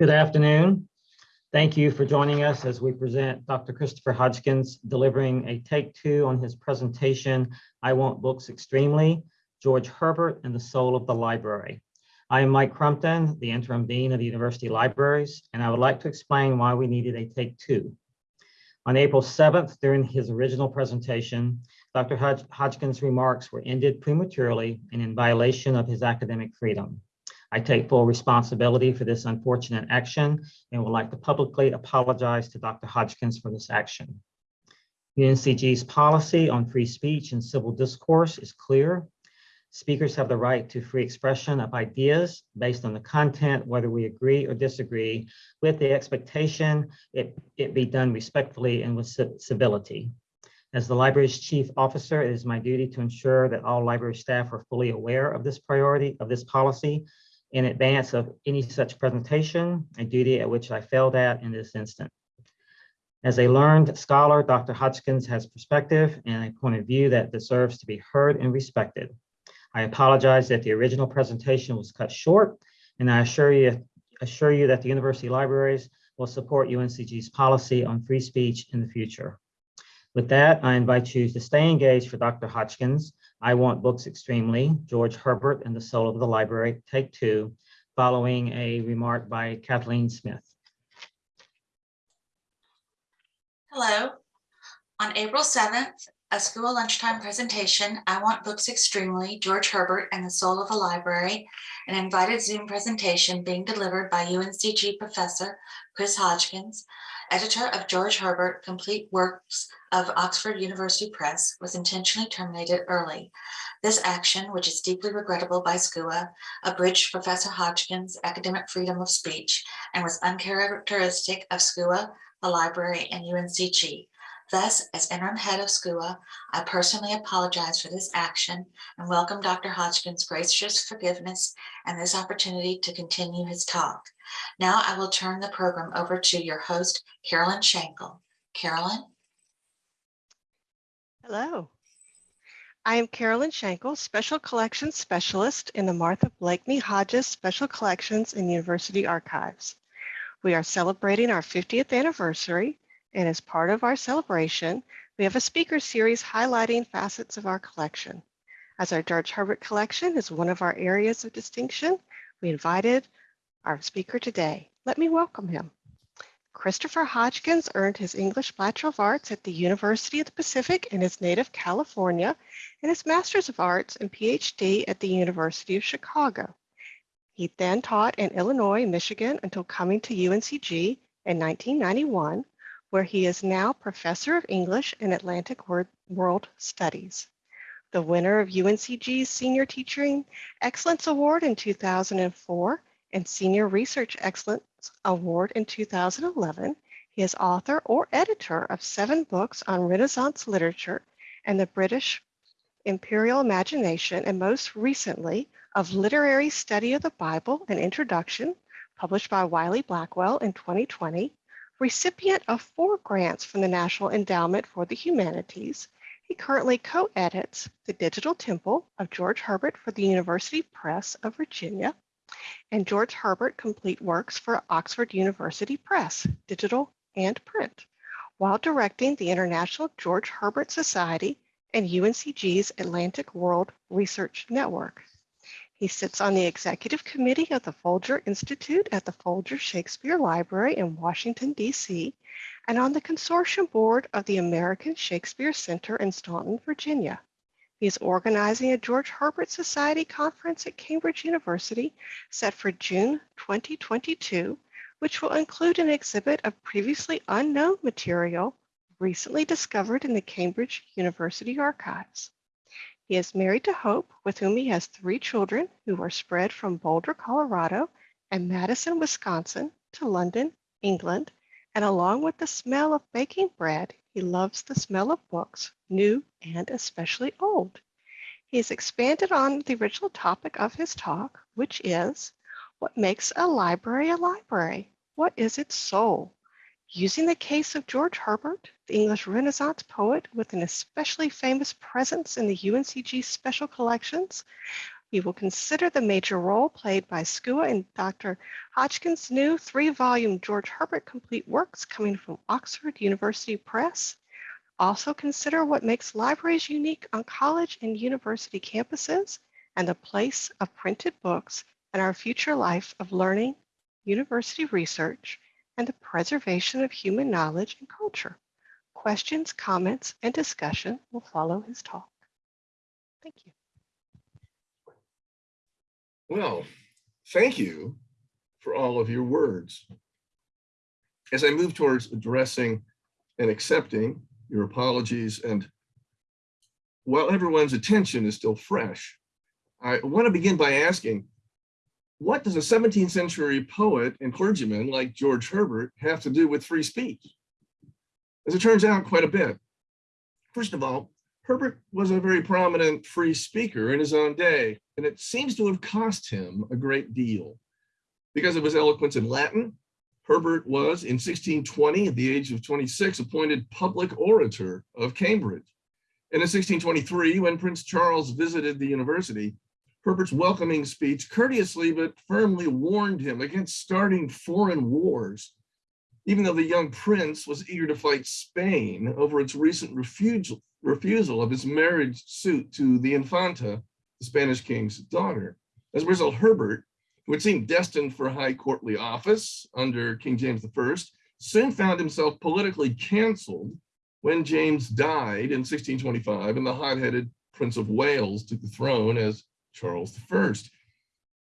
Good afternoon. Thank you for joining us as we present Dr. Christopher Hodgkins delivering a take two on his presentation, I Want Books Extremely, George Herbert and the Soul of the Library. I am Mike Crumpton, the Interim Dean of the University Libraries, and I would like to explain why we needed a take two. On April 7th, during his original presentation, Dr. Hodgkins' remarks were ended prematurely and in violation of his academic freedom. I take full responsibility for this unfortunate action and would like to publicly apologize to Dr. Hodgkins for this action. UNCG's policy on free speech and civil discourse is clear. Speakers have the right to free expression of ideas based on the content, whether we agree or disagree, with the expectation it, it be done respectfully and with civility. As the library's chief officer, it is my duty to ensure that all library staff are fully aware of this priority, of this policy, in advance of any such presentation, a duty at which I failed at in this instant. As a learned scholar, Dr. Hodgkins has perspective and a point of view that deserves to be heard and respected. I apologize that the original presentation was cut short, and I assure you, assure you that the university libraries will support UNCG's policy on free speech in the future. With that, I invite you to stay engaged for Dr. Hodgkins I Want Books Extremely, George Herbert and the Soul of the Library, take two, following a remark by Kathleen Smith. Hello. On April 7th, a school lunchtime presentation, I Want Books Extremely, George Herbert and the Soul of a Library, an invited Zoom presentation being delivered by UNCG professor Chris Hodgkins, editor of George Herbert, Complete Works of Oxford University Press, was intentionally terminated early. This action, which is deeply regrettable by SCUA, abridged Professor Hodgkins' academic freedom of speech and was uncharacteristic of SCUA, the library, and UNCG. Thus, as interim head of SCUA, I personally apologize for this action and welcome Dr. Hodgkins' gracious forgiveness and this opportunity to continue his talk. Now I will turn the program over to your host, Carolyn Shankle. Carolyn? Hello. I am Carolyn Shankle, Special Collections Specialist in the Martha Blakeney Hodges Special Collections and University Archives. We are celebrating our 50th anniversary and as part of our celebration, we have a speaker series highlighting facets of our collection. As our George Herbert collection is one of our areas of distinction, we invited our speaker today. Let me welcome him. Christopher Hodgkins earned his English Bachelor of Arts at the University of the Pacific in his native California and his Master's of Arts and PhD at the University of Chicago. He then taught in Illinois, Michigan until coming to UNCG in 1991, where he is now Professor of English and Atlantic World Studies. The winner of UNCG's Senior Teaching Excellence Award in 2004 and Senior Research Excellence Award in 2011, he is author or editor of seven books on Renaissance literature and the British imperial imagination, and most recently of Literary Study of the Bible, an introduction, published by Wiley Blackwell in 2020, recipient of four grants from the National Endowment for the Humanities. He currently co-edits The Digital Temple of George Herbert for the University Press of Virginia and George Herbert Complete Works for Oxford University Press, digital and print, while directing the International George Herbert Society and UNCG's Atlantic World Research Network. He sits on the executive committee of the Folger Institute at the Folger Shakespeare Library in Washington, D.C., and on the consortium board of the American Shakespeare Center in Staunton, Virginia. He is organizing a George Herbert Society conference at Cambridge University set for June 2022, which will include an exhibit of previously unknown material recently discovered in the Cambridge University archives. He is married to Hope, with whom he has three children who are spread from Boulder, Colorado and Madison, Wisconsin to London, England. And along with the smell of baking bread, he loves the smell of books, new and especially old. He has expanded on the original topic of his talk, which is what makes a library a library? What is its soul? Using the case of George Herbert, the English Renaissance poet with an especially famous presence in the UNCG special collections, we will consider the major role played by SCUA in Dr. Hodgkin's new three-volume George Herbert complete works coming from Oxford University Press. Also consider what makes libraries unique on college and university campuses and the place of printed books and our future life of learning, university research, and the preservation of human knowledge and culture. Questions, comments, and discussion will follow his talk. Thank you. Well, thank you for all of your words. As I move towards addressing and accepting your apologies and while everyone's attention is still fresh, I want to begin by asking, what does a 17th century poet and clergyman like George Herbert have to do with free speech? As it turns out, quite a bit. First of all, Herbert was a very prominent free speaker in his own day, and it seems to have cost him a great deal. Because of his eloquence in Latin, Herbert was, in 1620, at the age of 26, appointed public orator of Cambridge. And in 1623, when Prince Charles visited the university, Herbert's welcoming speech courteously but firmly warned him against starting foreign wars, even though the young prince was eager to fight Spain over its recent refusal, refusal of his marriage suit to the Infanta, the Spanish king's daughter. As a result, Herbert, who had seemed destined for high courtly office under King James I, soon found himself politically canceled when James died in 1625 and the hot-headed Prince of Wales took the throne as Charles I.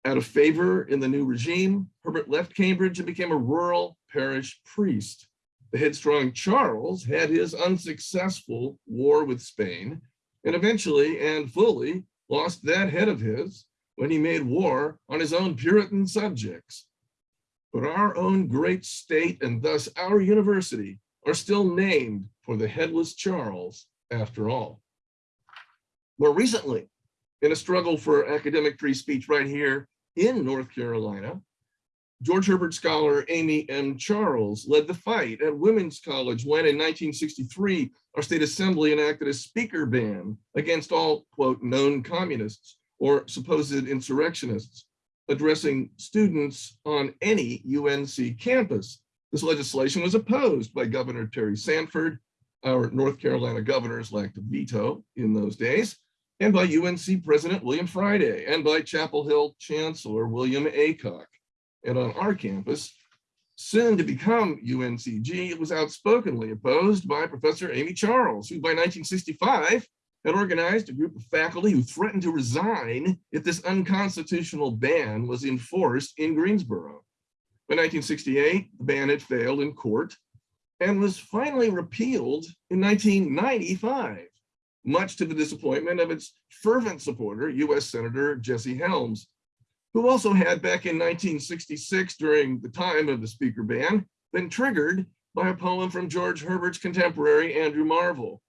Out of favor in the new regime, Herbert left Cambridge and became a rural parish priest. The headstrong Charles had his unsuccessful war with Spain and eventually and fully lost that head of his when he made war on his own Puritan subjects. But our own great state and thus our university are still named for the headless Charles after all. More recently, in a struggle for academic free speech right here in North Carolina, George Herbert scholar Amy M. Charles led the fight at Women's College when in 1963, our state assembly enacted a speaker ban against all, quote, known communists or supposed insurrectionists addressing students on any UNC campus. This legislation was opposed by Governor Terry Sanford, our North Carolina governors lacked a veto in those days, and by UNC President William Friday, and by Chapel Hill Chancellor William Aycock. And on our campus, soon to become UNCG, it was outspokenly opposed by Professor Amy Charles, who by 1965 had organized a group of faculty who threatened to resign if this unconstitutional ban was enforced in Greensboro. By 1968, the ban had failed in court and was finally repealed in 1995, much to the disappointment of its fervent supporter, US Senator Jesse Helms, who also had back in 1966 during the time of the speaker ban, been triggered by a poem from George Herbert's contemporary Andrew Marvell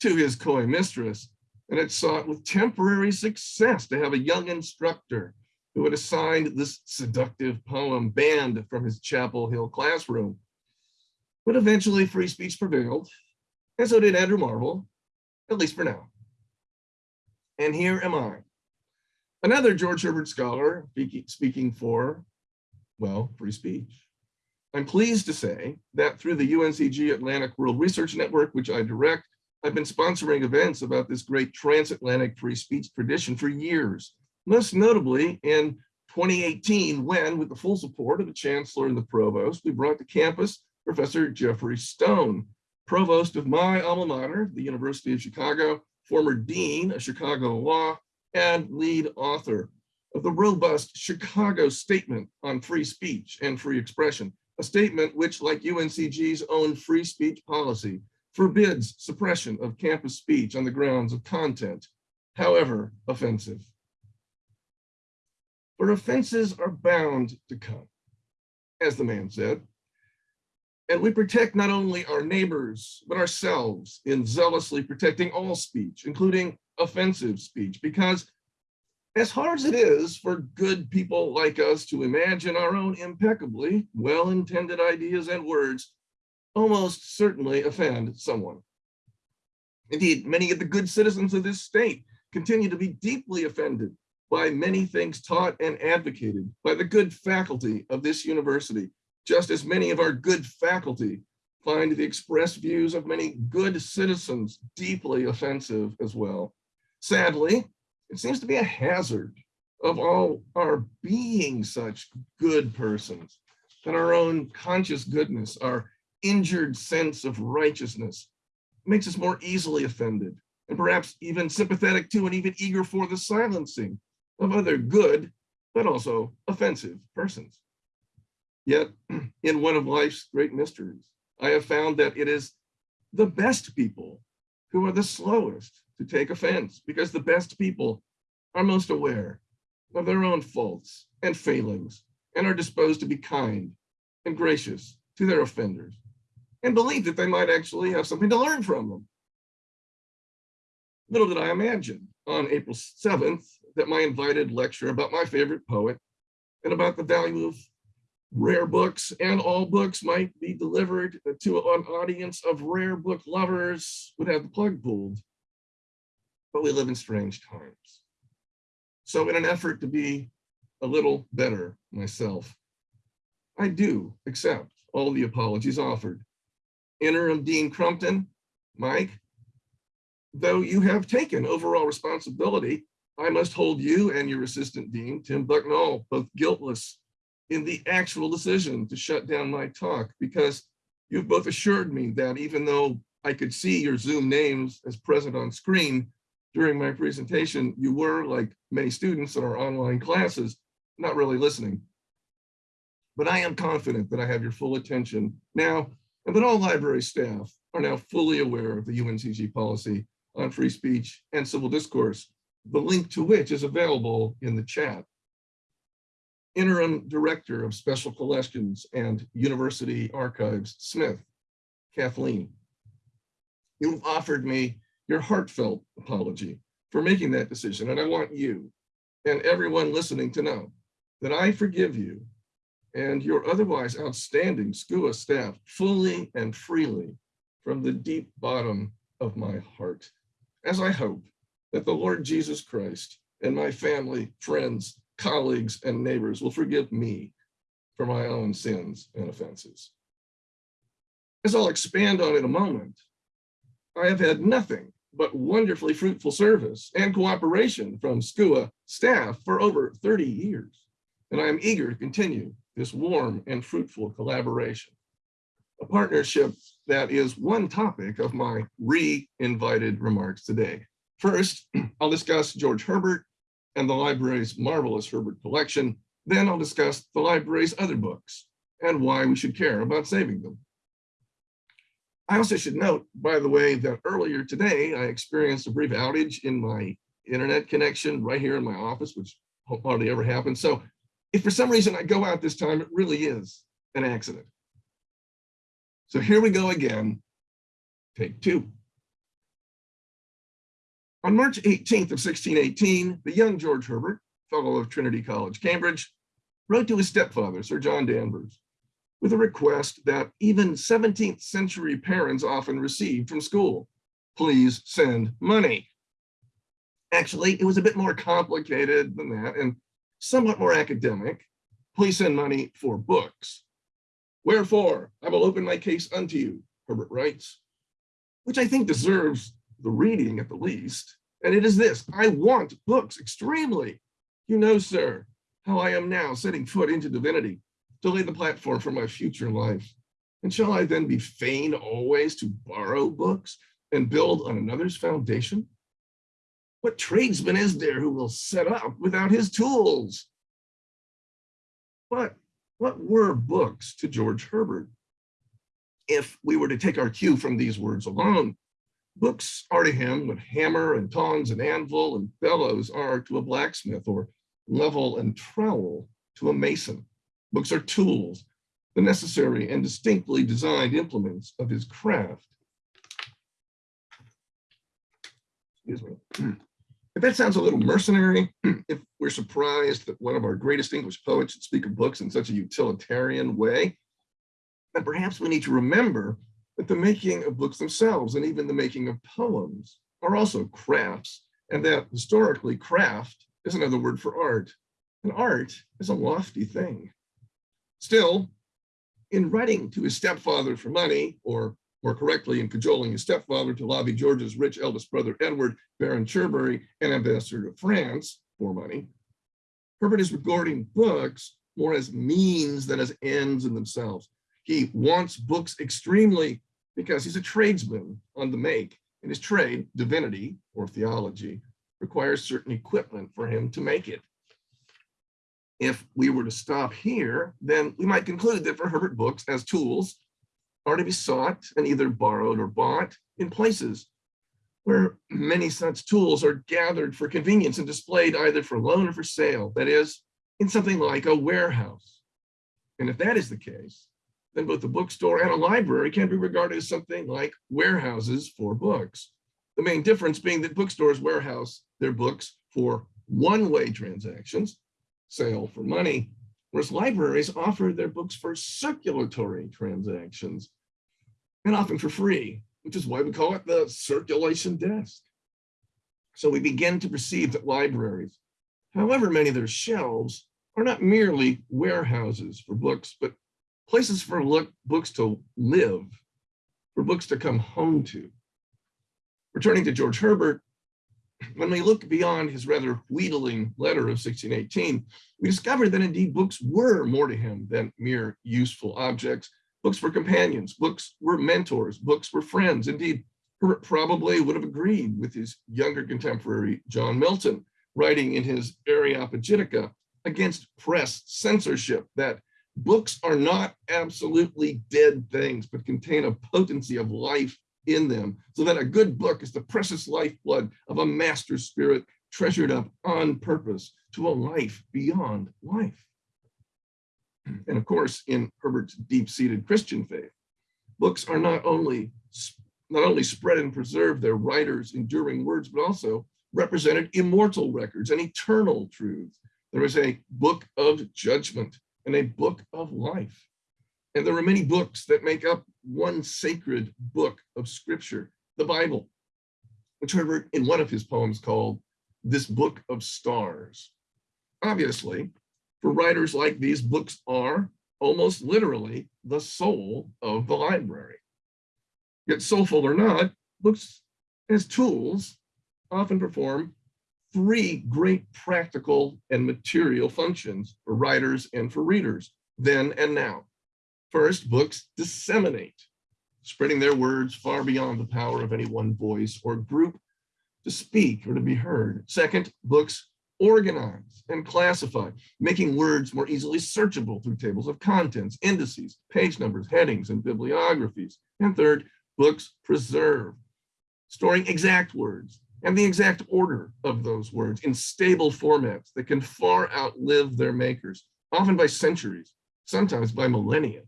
to his coy mistress, and had sought with temporary success to have a young instructor who had assigned this seductive poem banned from his Chapel Hill classroom. But eventually free speech prevailed, and so did Andrew Marvell, at least for now. And here am I, another George Herbert scholar speaking for, well, free speech. I'm pleased to say that through the UNCG Atlantic World Research Network, which I direct, I've been sponsoring events about this great transatlantic free speech tradition for years, most notably in 2018, when, with the full support of the chancellor and the provost, we brought to campus Professor Geoffrey Stone, provost of my alma mater, the University of Chicago, former dean of Chicago Law, and lead author of the robust Chicago Statement on Free Speech and Free Expression, a statement which, like UNCG's own free speech policy, forbids suppression of campus speech on the grounds of content, however offensive. For offenses are bound to come, as the man said. And we protect not only our neighbors, but ourselves in zealously protecting all speech, including offensive speech, because as hard as it is for good people like us to imagine our own impeccably well-intended ideas and words, almost certainly offend someone. Indeed, many of the good citizens of this state continue to be deeply offended by many things taught and advocated by the good faculty of this university, just as many of our good faculty find the expressed views of many good citizens deeply offensive as well. Sadly, it seems to be a hazard of all our being such good persons that our own conscious goodness, our injured sense of righteousness makes us more easily offended and perhaps even sympathetic to and even eager for the silencing of other good, but also offensive persons. Yet in one of life's great mysteries, I have found that it is the best people who are the slowest to take offense because the best people are most aware of their own faults and failings and are disposed to be kind and gracious to their offenders and believe that they might actually have something to learn from them. Little did I imagine on April 7th that my invited lecture about my favorite poet and about the value of rare books and all books might be delivered to an audience of rare book lovers would have the plug pulled. But we live in strange times. So in an effort to be a little better myself, I do accept all the apologies offered. Interim Dean Crumpton, Mike, though you have taken overall responsibility, I must hold you and your assistant dean, Tim Bucknall, both guiltless in the actual decision to shut down my talk because you've both assured me that even though I could see your Zoom names as present on screen during my presentation, you were, like many students in our online classes, not really listening. But I am confident that I have your full attention now and that all library staff are now fully aware of the UNCG policy on free speech and civil discourse, the link to which is available in the chat. Interim Director of Special Collections and University Archives, Smith, Kathleen. You've offered me your heartfelt apology for making that decision, and I want you and everyone listening to know that I forgive you and your otherwise outstanding SCUA staff fully and freely from the deep bottom of my heart, as I hope that the Lord Jesus Christ and my family, friends, colleagues, and neighbors will forgive me for my own sins and offenses. As I'll expand on in a moment, I have had nothing but wonderfully fruitful service and cooperation from SCUA staff for over 30 years, and I am eager to continue this warm and fruitful collaboration. A partnership that is one topic of my re-invited remarks today. First, I'll discuss George Herbert and the library's marvelous Herbert collection. Then I'll discuss the library's other books and why we should care about saving them. I also should note, by the way, that earlier today, I experienced a brief outage in my internet connection right here in my office, which hardly ever happens. So if for some reason I go out this time, it really is an accident. So here we go again, take two. On March 18th of 1618, the young George Herbert, fellow of Trinity College, Cambridge, wrote to his stepfather, Sir John Danvers, with a request that even 17th century parents often received from school. Please send money. Actually, it was a bit more complicated than that and somewhat more academic. Please send money for books. Wherefore, I will open my case unto you, Herbert writes, which I think deserves the reading at the least. And it is this, I want books extremely. You know, sir, how I am now setting foot into divinity to lay the platform for my future life. And shall I then be fain always to borrow books and build on another's foundation? What tradesman is there who will set up without his tools? But what were books to George Herbert? If we were to take our cue from these words alone, books are to him what hammer and tongs and anvil and bellows are to a blacksmith or level and trowel to a mason. Books are tools, the necessary and distinctly designed implements of his craft. Excuse me. If that sounds a little mercenary, if we're surprised that one of our greatest English poets should speak of books in such a utilitarian way, then perhaps we need to remember that the making of books themselves and even the making of poems are also crafts, and that historically craft is another word for art, and art is a lofty thing. Still, in writing to his stepfather for money, or more correctly, in cajoling his stepfather to lobby George's rich eldest brother Edward, Baron Cherbury, and ambassador to France for money, Herbert is regarding books more as means than as ends in themselves. He wants books extremely because he's a tradesman on the make, and his trade, divinity or theology, requires certain equipment for him to make it. If we were to stop here, then we might conclude that for Herbert books as tools are to be sought and either borrowed or bought in places where many such tools are gathered for convenience and displayed either for loan or for sale, that is, in something like a warehouse. And if that is the case, then both a bookstore and a library can be regarded as something like warehouses for books. The main difference being that bookstores warehouse their books for one-way transactions, sale for money, whereas libraries offer their books for circulatory transactions, and often for free, which is why we call it the circulation desk. So we begin to perceive that libraries, however many their shelves, are not merely warehouses for books, but places for look, books to live, for books to come home to. Returning to George Herbert, when we look beyond his rather wheedling letter of 1618, we discover that indeed books were more to him than mere useful objects. Books were companions, books were mentors, books were friends. Indeed, Herbert probably would have agreed with his younger contemporary, John Milton, writing in his Areopagitica against press censorship that books are not absolutely dead things, but contain a potency of life in them, so that a good book is the precious lifeblood of a master spirit treasured up on purpose to a life beyond life. And of course, in Herbert's deep-seated Christian faith, books are not only not only spread and preserve their writers' enduring words, but also represented immortal records and eternal truths. There is a book of judgment and a book of life. And there are many books that make up one sacred book of scripture, the Bible, which Herbert in one of his poems called this book of stars. Obviously, for writers like these, books are almost literally the soul of the library. Yet soulful or not, books as tools often perform three great practical and material functions for writers and for readers, then and now. First, books disseminate, spreading their words far beyond the power of any one voice or group to speak or to be heard. Second, books organize and classify, making words more easily searchable through tables of contents, indices, page numbers, headings, and bibliographies. And third, books preserve, storing exact words and the exact order of those words in stable formats that can far outlive their makers, often by centuries, sometimes by millennia.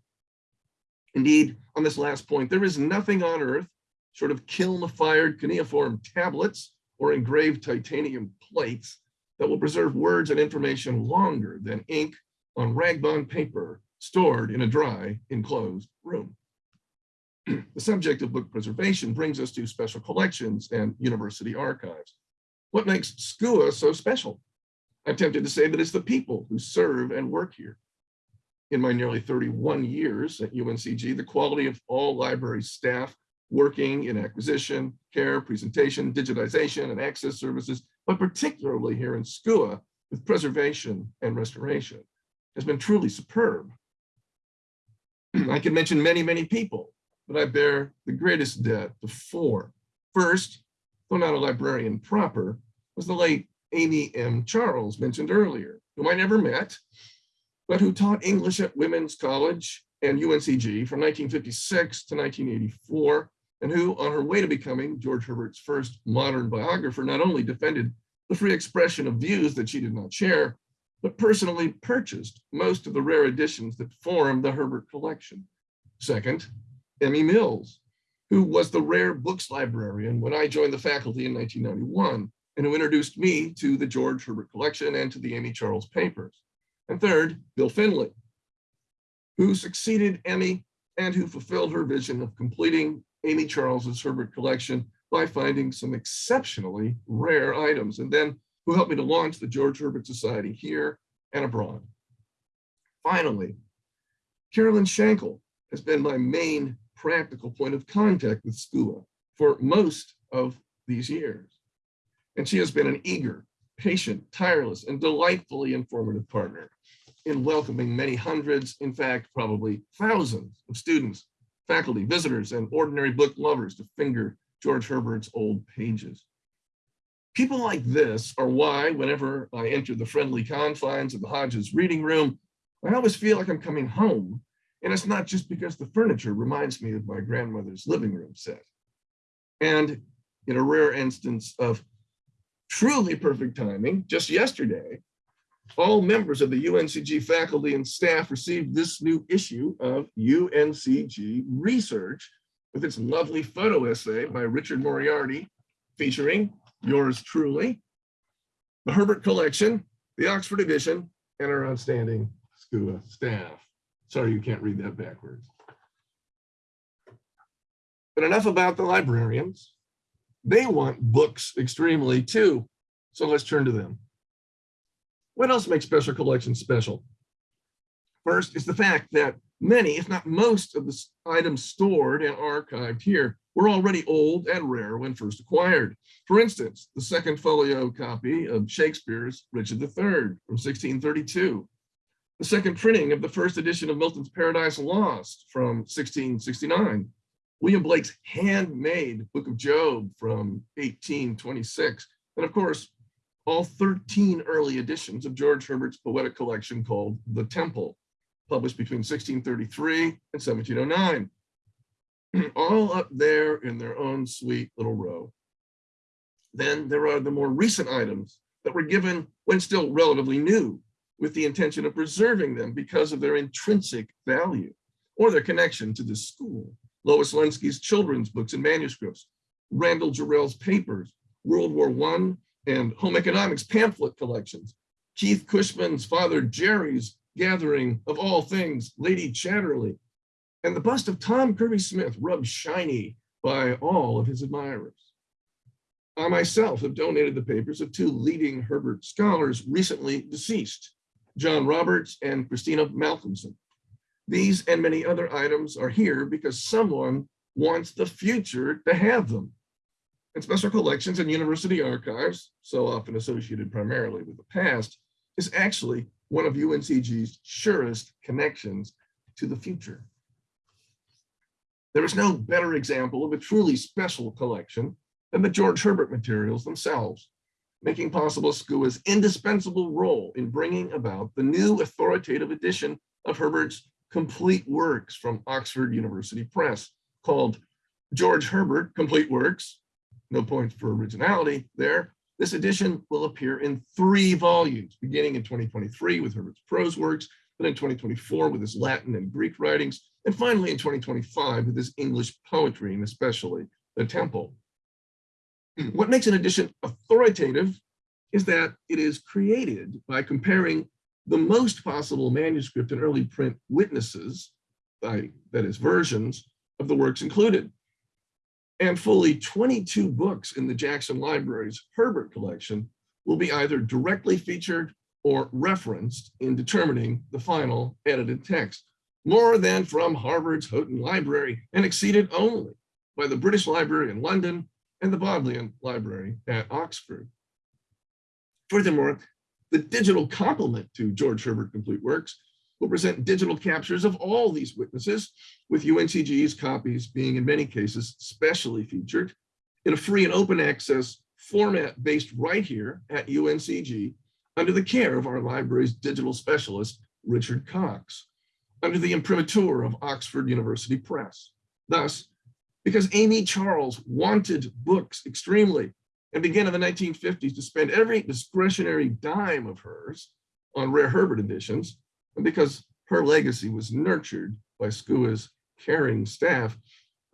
Indeed, on this last point, there is nothing on earth short of kiln-fired cuneiform tablets or engraved titanium plates that will preserve words and information longer than ink on ragbond paper stored in a dry, enclosed room. The subject of book preservation brings us to special collections and university archives. What makes SCUA so special? I'm tempted to say that it's the people who serve and work here. In my nearly 31 years at UNCG, the quality of all library staff working in acquisition, care, presentation, digitization, and access services, but particularly here in SCUA with preservation and restoration, has been truly superb. I can mention many, many people, but I bear the greatest debt to four. First, though not a librarian proper, was the late Amy M. Charles mentioned earlier, whom I never met, but who taught English at Women's College and UNCG from 1956 to 1984, and who, on her way to becoming George Herbert's first modern biographer, not only defended the free expression of views that she did not share, but personally purchased most of the rare editions that form the Herbert collection. Second, Emmy Mills, who was the rare books librarian when I joined the faculty in 1991, and who introduced me to the George Herbert collection and to the Amy Charles papers. And third, Bill Finley, who succeeded Emmy and who fulfilled her vision of completing Amy Charles's Herbert collection by finding some exceptionally rare items and then who helped me to launch the George Herbert Society here and abroad. Finally, Carolyn Shankle has been my main practical point of contact with SCUA for most of these years. And she has been an eager, patient, tireless, and delightfully informative partner in welcoming many hundreds, in fact, probably thousands of students, faculty, visitors, and ordinary book lovers to finger George Herbert's old pages. People like this are why, whenever I enter the friendly confines of the Hodges reading room, I always feel like I'm coming home. And it's not just because the furniture reminds me of my grandmother's living room set. And in a rare instance of truly perfect timing, just yesterday, all members of the UNCG faculty and staff received this new issue of UNCG Research with its lovely photo essay by Richard Moriarty featuring yours truly, the Herbert Collection, the Oxford Edition, and our outstanding SCUA staff. Sorry, you can't read that backwards. But enough about the librarians. They want books extremely too. So let's turn to them. What else makes special collections special? First is the fact that many, if not most of the items stored and archived here were already old and rare when first acquired. For instance, the second folio copy of Shakespeare's Richard III from 1632, the second printing of the first edition of Milton's Paradise Lost from 1669, William Blake's handmade Book of Job from 1826, and of course, all 13 early editions of George Herbert's poetic collection called The Temple, published between 1633 and 1709, all up there in their own sweet little row. Then there are the more recent items that were given when still relatively new, with the intention of preserving them because of their intrinsic value or their connection to this school. Lois Lenski's children's books and manuscripts, Randall Jarrell's papers, World War I and home economics pamphlet collections, Keith Cushman's father Jerry's gathering of all things, Lady Chatterley, and the bust of Tom Kirby Smith rubbed shiny by all of his admirers. I myself have donated the papers of two leading Herbert scholars recently deceased, John Roberts and Cristina Malcolmson. These and many other items are here because someone wants the future to have them. And special collections and university archives, so often associated primarily with the past, is actually one of UNCG's surest connections to the future. There is no better example of a truly special collection than the George Herbert materials themselves, making possible SCUA's indispensable role in bringing about the new authoritative edition of Herbert's complete works from Oxford University Press called George Herbert Complete Works. No points for originality there. This edition will appear in three volumes, beginning in 2023 with Herbert's prose works, then in 2024 with his Latin and Greek writings, and finally in 2025 with his English poetry, and especially the Temple. Hmm. What makes an edition authoritative is that it is created by comparing the most possible manuscript and early print witnesses, by, that is versions of the works included. And fully 22 books in the Jackson Library's Herbert collection will be either directly featured or referenced in determining the final edited text, more than from Harvard's Houghton Library and exceeded only by the British Library in London and the Bodleian Library at Oxford. Furthermore, the digital complement to George Herbert Complete Works will present digital captures of all these witnesses, with UNCG's copies being in many cases specially featured in a free and open access format based right here at UNCG under the care of our library's digital specialist, Richard Cox, under the imprimatur of Oxford University Press. Thus, because Amy Charles wanted books extremely and began in the 1950s to spend every discretionary dime of hers on rare Herbert editions, and because her legacy was nurtured by SCUA's caring staff,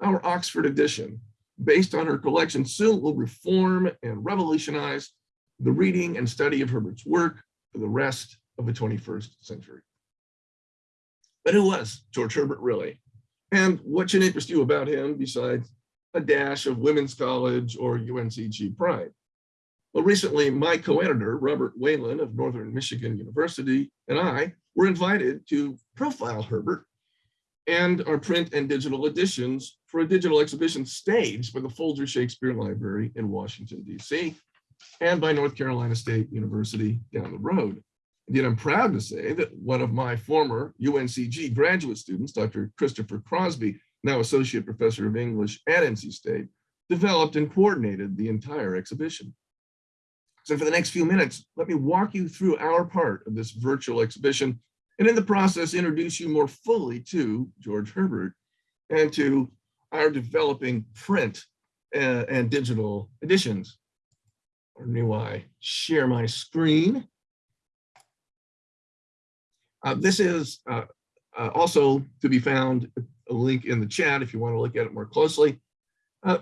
our Oxford edition, based on her collection, soon will reform and revolutionize the reading and study of Herbert's work for the rest of the 21st century. But who was George Herbert really? And what should interest you about him besides a dash of women's college or UNCG pride? Well, recently, my co-editor, Robert Whalen of Northern Michigan University, and I were invited to profile Herbert and our print and digital editions for a digital exhibition staged by the Folger Shakespeare Library in Washington, DC, and by North Carolina State University down the road. Indeed, I'm proud to say that one of my former UNCG graduate students, Dr. Christopher Crosby, now Associate Professor of English at NC State, developed and coordinated the entire exhibition. So for the next few minutes, let me walk you through our part of this virtual exhibition and in the process introduce you more fully to George Herbert and to our developing print uh, and digital editions. Or do I share my screen? Uh, this is uh, uh, also to be found a link in the chat if you want to look at it more closely. Uh,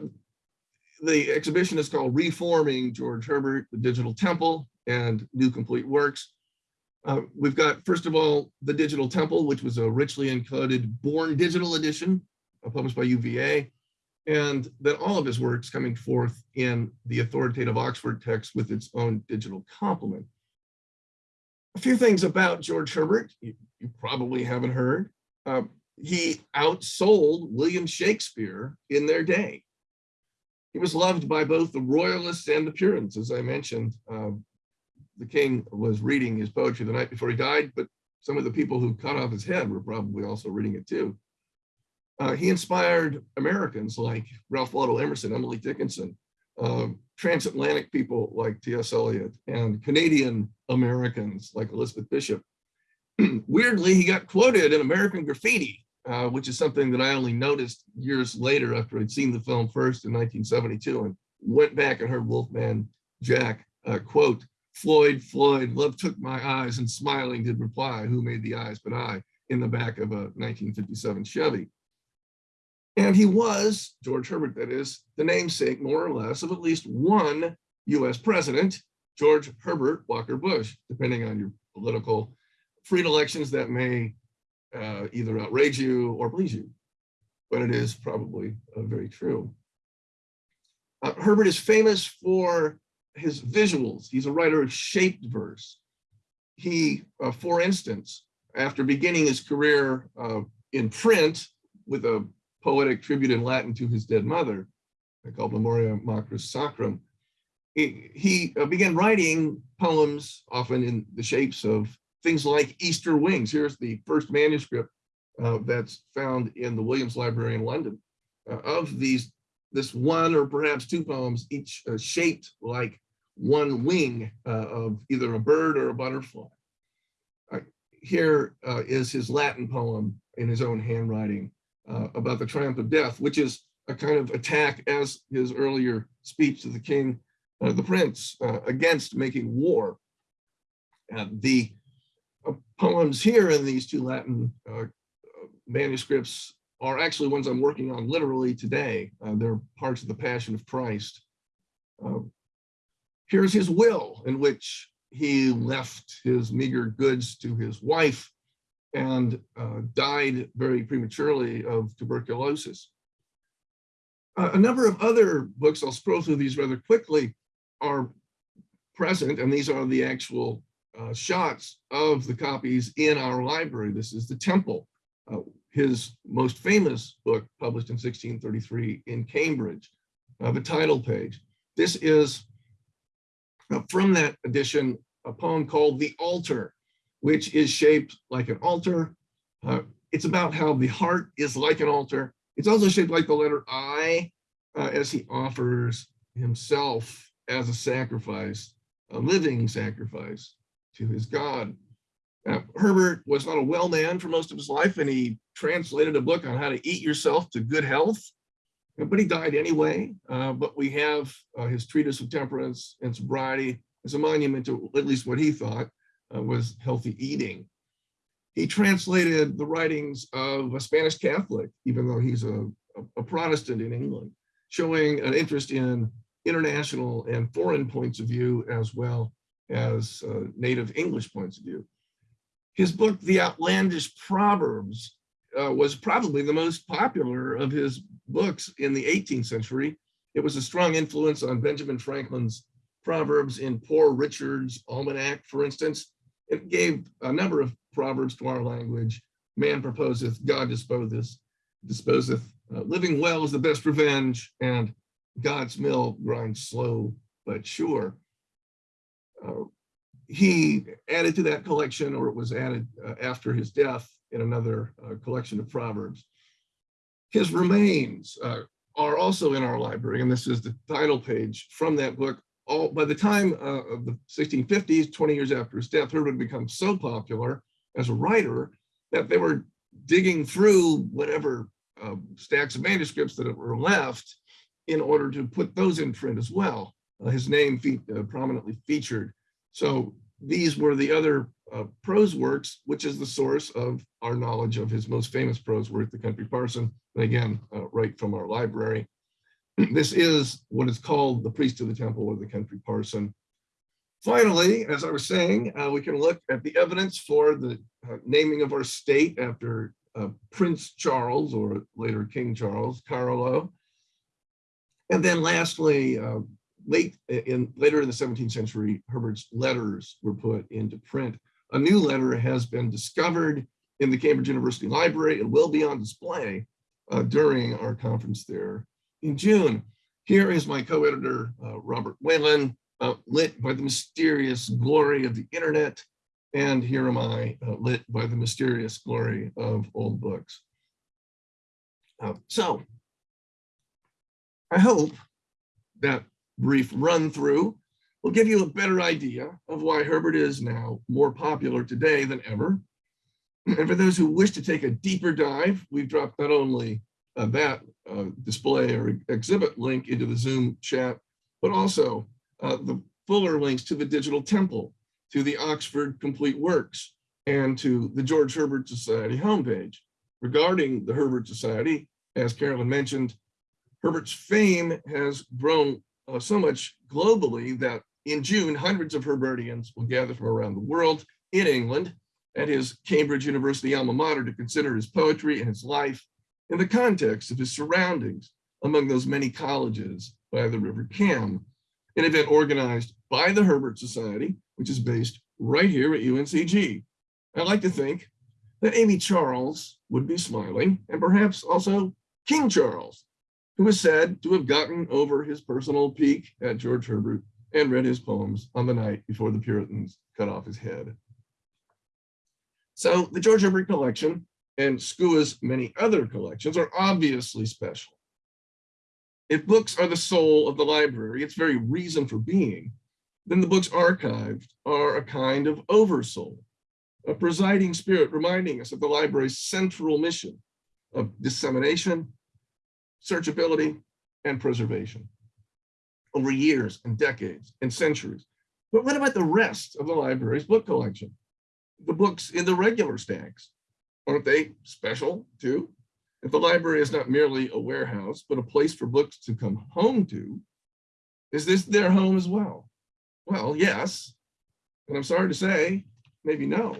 the exhibition is called Reforming George Herbert, the Digital Temple and New Complete Works. Uh, we've got, first of all, the Digital Temple, which was a richly encoded Born Digital edition uh, published by UVA, and then all of his works coming forth in the authoritative Oxford text with its own digital complement. A few things about George Herbert you, you probably haven't heard. Uh, he outsold William Shakespeare in their day. He was loved by both the royalists and the Puritans, as I mentioned. Uh, the king was reading his poetry the night before he died, but some of the people who cut off his head were probably also reading it too. Uh, he inspired Americans like Ralph Waldo Emerson, Emily Dickinson, uh, transatlantic people like T.S. Eliot, and Canadian Americans like Elizabeth Bishop. Weirdly, he got quoted in American Graffiti, uh, which is something that I only noticed years later after I'd seen the film first in 1972 and went back and heard Wolfman Jack uh, quote, Floyd, Floyd, love took my eyes and smiling did reply, who made the eyes but I, in the back of a 1957 Chevy. And he was, George Herbert that is, the namesake more or less of at least one US president, George Herbert Walker Bush, depending on your political free elections that may uh, either outrage you or please you, but it is probably uh, very true. Uh, Herbert is famous for his visuals. He's a writer of shaped verse. He, uh, for instance, after beginning his career uh, in print with a poetic tribute in Latin to his dead mother, called Memoriae Matris Sacrum, he, uh, began writing poems, often in the shapes of things like Easter wings. Here's the first manuscript uh, that's found in the Williams Library in London. Uh, of these, this one or perhaps two poems, each uh, shaped like one wing uh, of either a bird or a butterfly. Here is his Latin poem in his own handwriting about the triumph of death, which is a kind of attack as his earlier speech to the king, the prince, against making war. the uh, poems here in these two Latin uh, manuscripts are actually ones I'm working on literally today. Uh, they're parts of the Passion of Christ. Uh, here's his will in which he left his meager goods to his wife and uh, died very prematurely of tuberculosis. Uh, a number of other books, I'll scroll through these rather quickly, are present, and these are the actual uh, shots of the copies in our library. This is The Temple, uh, his most famous book published in 1633 in Cambridge, uh, the title page. This is uh, from that edition, a poem called The Altar, which is shaped like an altar. Uh, it's about how the heart is like an altar. It's also shaped like the letter I uh, as he offers himself as a sacrifice, a living sacrifice to his God. Uh, Herbert was not a well man for most of his life, and he translated a book on how to eat yourself to good health, but he died anyway. Uh, but we have uh, his treatise of temperance and sobriety as a monument to at least what he thought uh, was healthy eating. He translated the writings of a Spanish Catholic, even though he's a, a Protestant in England, showing an interest in international and foreign points of view as well as uh, native English points of view. His book, The Outlandish Proverbs, uh, was probably the most popular of his books in the 18th century. It was a strong influence on Benjamin Franklin's proverbs in Poor Richard's Almanac, for instance. It gave a number of proverbs to our language. Man proposeth, God disposeth, disposeth. Uh, living well is the best revenge, and God's mill grinds slow but sure. Uh, he added to that collection, or it was added uh, after his death in another uh, collection of proverbs. His remains uh, are also in our library, and this is the title page from that book. All by the time uh, of the 1650s, 20 years after his death, Herbert had become so popular as a writer that they were digging through whatever uh, stacks of manuscripts that were left in order to put those in print as well. Uh, his name fe uh, prominently featured. So these were the other uh, prose works, which is the source of our knowledge of his most famous prose work, The Country Parson, and again, uh, right from our library. This is what is called the priest of the temple or the country parson. Finally, as I was saying, uh, we can look at the evidence for the uh, naming of our state after uh, Prince Charles or later King Charles, Carolo. And then lastly, uh, late in later in the 17th century, Herbert's letters were put into print. A new letter has been discovered in the Cambridge University Library. It will be on display uh, during our conference there in June. Here is my co-editor, uh, Robert Whalen, uh, lit by the mysterious glory of the internet. And here am I, uh, lit by the mysterious glory of old books. Uh, so, I hope that brief run through will give you a better idea of why Herbert is now more popular today than ever. And for those who wish to take a deeper dive, we've dropped not only uh, that uh, display or exhibit link into the Zoom chat, but also uh, the fuller links to the digital temple, to the Oxford Complete Works, and to the George Herbert Society homepage. Regarding the Herbert Society, as Carolyn mentioned, Herbert's fame has grown uh, so much globally that in June, hundreds of Herbertians will gather from around the world in England at his Cambridge University alma mater to consider his poetry and his life in the context of his surroundings among those many colleges by the River Cam, an event organized by the Herbert Society, which is based right here at UNCG. I like to think that Amy Charles would be smiling and perhaps also King Charles, who is said to have gotten over his personal pique at George Herbert and read his poems on the night before the Puritans cut off his head. So the George Herbert collection and SCUA's many other collections are obviously special. If books are the soul of the library, its very reason for being, then the books archived are a kind of oversoul, a presiding spirit reminding us of the library's central mission of dissemination, searchability, and preservation over years and decades and centuries. But what about the rest of the library's book collection? The books in the regular stacks, aren't they special too? If the library is not merely a warehouse, but a place for books to come home to, is this their home as well? Well, yes, and I'm sorry to say, maybe no.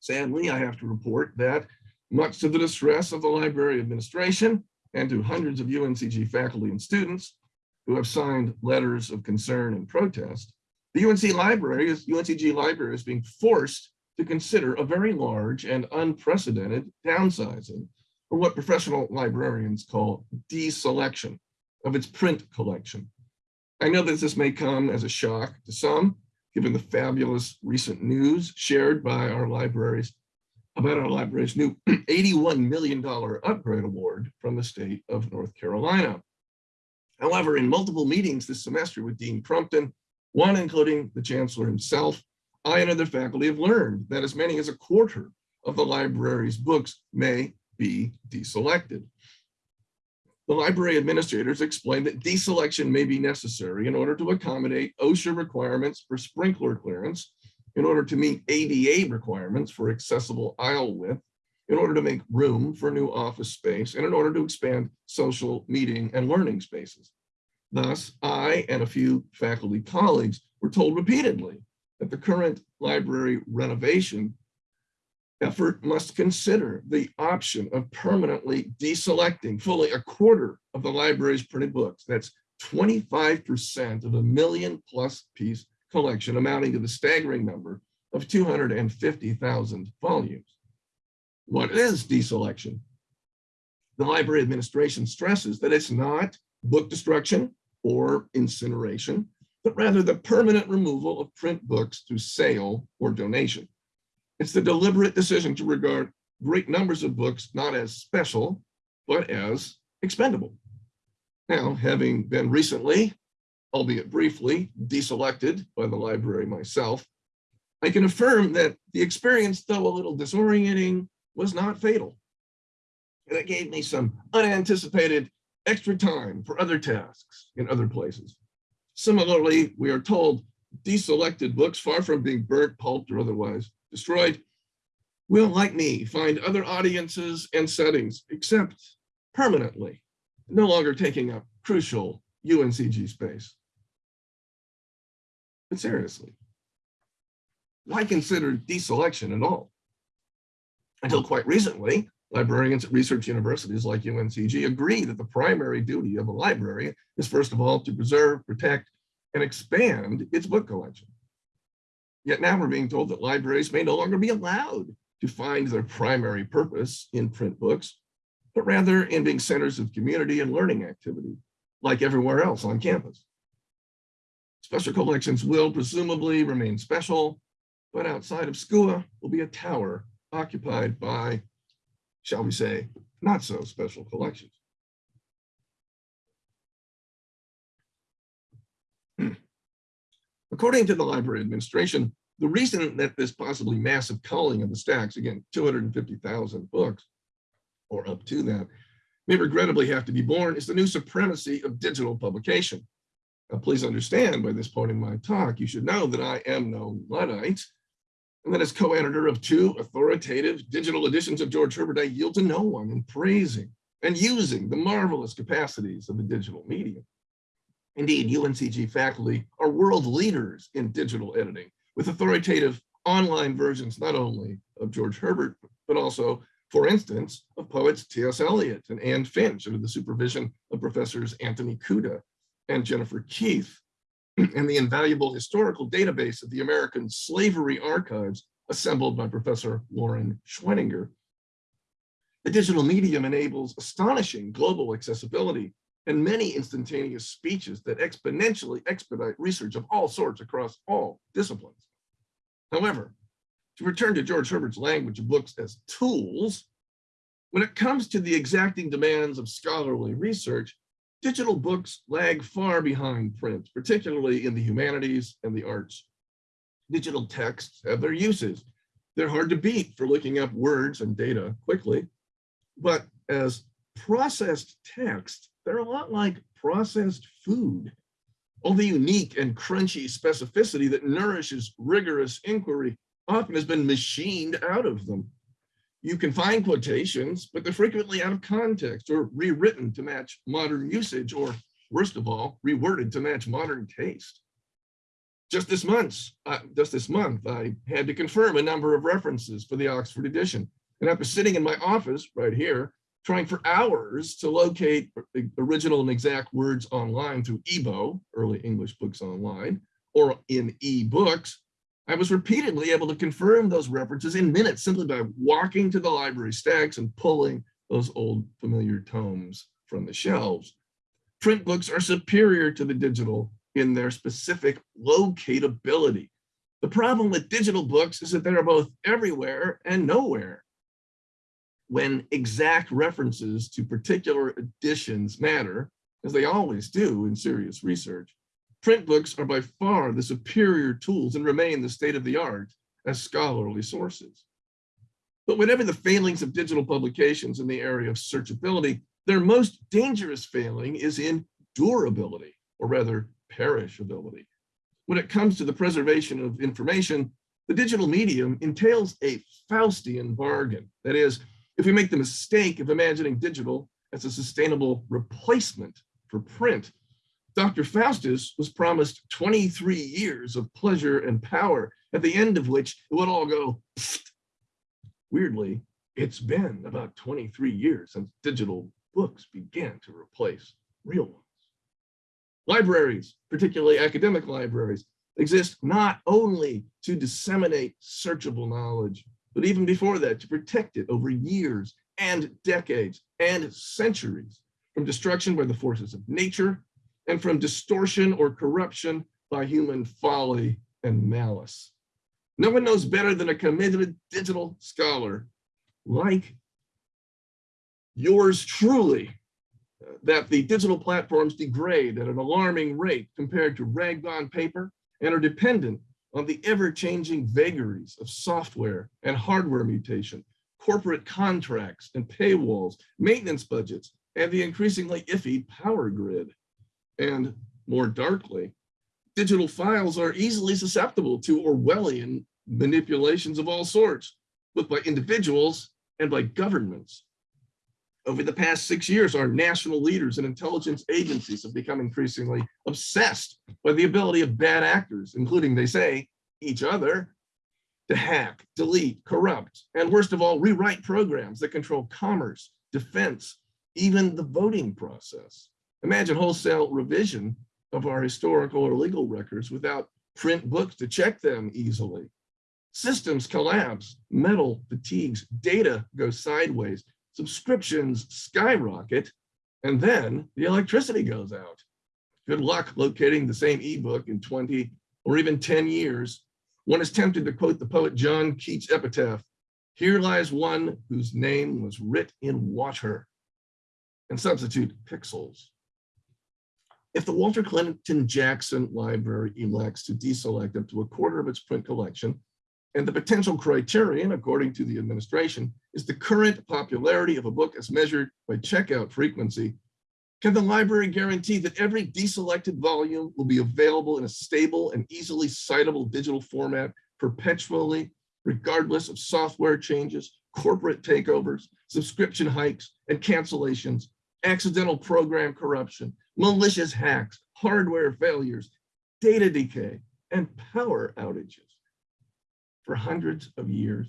Sadly, I have to report that much to the distress of the library administration and to hundreds of UNCG faculty and students who have signed letters of concern and protest, the UNC library is UNCG library is being forced to consider a very large and unprecedented downsizing, or what professional librarians call deselection of its print collection. I know that this may come as a shock to some, given the fabulous recent news shared by our libraries about our library's new $81 million upgrade award from the state of North Carolina. However, in multiple meetings this semester with Dean Crumpton, one including the chancellor himself, I and other faculty have learned that as many as a quarter of the library's books may be deselected. The library administrators explained that deselection may be necessary in order to accommodate OSHA requirements for sprinkler clearance, in order to meet ADA requirements for accessible aisle width, in order to make room for new office space, and in order to expand social meeting and learning spaces. Thus, I and a few faculty colleagues were told repeatedly that the current library renovation effort must consider the option of permanently deselecting fully a quarter of the library's printed books. That's 25% of a million plus piece collection amounting to the staggering number of 250,000 volumes. What is deselection? The library administration stresses that it's not book destruction or incineration, but rather the permanent removal of print books through sale or donation. It's the deliberate decision to regard great numbers of books not as special, but as expendable. Now, having been recently, albeit briefly, deselected by the library myself, I can affirm that the experience, though a little disorienting, was not fatal. And it gave me some unanticipated extra time for other tasks in other places. Similarly, we are told deselected books, far from being burnt, pulped, or otherwise destroyed, will, like me, find other audiences and settings, except permanently, no longer taking up crucial UNCG space. But seriously, why consider deselection at all? Until quite recently, librarians at research universities like UNCG agree that the primary duty of a library is first of all to preserve, protect, and expand its book collection. Yet now we're being told that libraries may no longer be allowed to find their primary purpose in print books, but rather in being centers of community and learning activity, like everywhere else on campus. Special collections will presumably remain special, but outside of SCUA will be a tower occupied by, shall we say, not so special collections. According to the library administration, the reason that this possibly massive culling of the stacks, again, 250,000 books or up to that, may regrettably have to be born is the new supremacy of digital publication. Now, please understand by this point in my talk, you should know that I am no Luddite, and that as co-editor of two authoritative digital editions of George Herbert, I yield to no one in praising and using the marvelous capacities of the digital medium. Indeed, UNCG faculty are world leaders in digital editing with authoritative online versions, not only of George Herbert, but also, for instance, of poets T.S. Eliot and Anne Finch under the supervision of professors Anthony Cuda and Jennifer Keith, and the invaluable historical database of the American Slavery Archives assembled by Professor Loren Schweninger. The digital medium enables astonishing global accessibility and many instantaneous speeches that exponentially expedite research of all sorts across all disciplines. However, to return to George Herbert's language of books as tools, when it comes to the exacting demands of scholarly research, digital books lag far behind print, particularly in the humanities and the arts. Digital texts have their uses. They're hard to beat for looking up words and data quickly, but as processed text, they're a lot like processed food. All the unique and crunchy specificity that nourishes rigorous inquiry often has been machined out of them. You can find quotations, but they're frequently out of context or rewritten to match modern usage, or worst of all, reworded to match modern taste. Just this month, uh, just this month, I had to confirm a number of references for the Oxford edition. And after sitting in my office right here, trying for hours to locate original and exact words online through EEBO, early English books online, or in e-books, I was repeatedly able to confirm those references in minutes simply by walking to the library stacks and pulling those old familiar tomes from the shelves. Print books are superior to the digital in their specific locatability. The problem with digital books is that they are both everywhere and nowhere. When exact references to particular editions matter, as they always do in serious research, print books are by far the superior tools and remain the state of the art as scholarly sources. But whatever the failings of digital publications in the area of searchability, their most dangerous failing is in durability, or rather perishability. When it comes to the preservation of information, the digital medium entails a Faustian bargain. That is, if we make the mistake of imagining digital as a sustainable replacement for print, Dr. Faustus was promised 23 years of pleasure and power, at the end of which it would all go, pfft. weirdly, it's been about 23 years since digital books began to replace real ones. Libraries, particularly academic libraries, exist not only to disseminate searchable knowledge, but even before that, to protect it over years and decades and centuries from destruction by the forces of nature and from distortion or corruption by human folly and malice. No one knows better than a committed digital scholar like yours truly that the digital platforms degrade at an alarming rate compared to rag-on paper and are dependent on the ever-changing vagaries of software and hardware mutation, corporate contracts and paywalls, maintenance budgets, and the increasingly iffy power grid. And more darkly, digital files are easily susceptible to Orwellian manipulations of all sorts, both by individuals and by governments. Over the past six years, our national leaders and intelligence agencies have become increasingly obsessed by the ability of bad actors, including, they say, each other, to hack, delete, corrupt, and worst of all, rewrite programs that control commerce, defense, even the voting process. Imagine wholesale revision of our historical or legal records without print books to check them easily. Systems collapse, metal fatigues, data goes sideways, subscriptions skyrocket, and then the electricity goes out. Good luck locating the same ebook in 20 or even 10 years. One is tempted to quote the poet John Keats' epitaph, here lies one whose name was writ in water, and substitute pixels. If the Walter Clinton Jackson Library elects to deselect up to a quarter of its print collection, and the potential criterion, according to the administration, is the current popularity of a book as measured by checkout frequency, can the library guarantee that every deselected volume will be available in a stable and easily citable digital format perpetually, regardless of software changes, corporate takeovers, subscription hikes and cancellations, accidental program corruption, malicious hacks, hardware failures, data decay, and power outages for hundreds of years?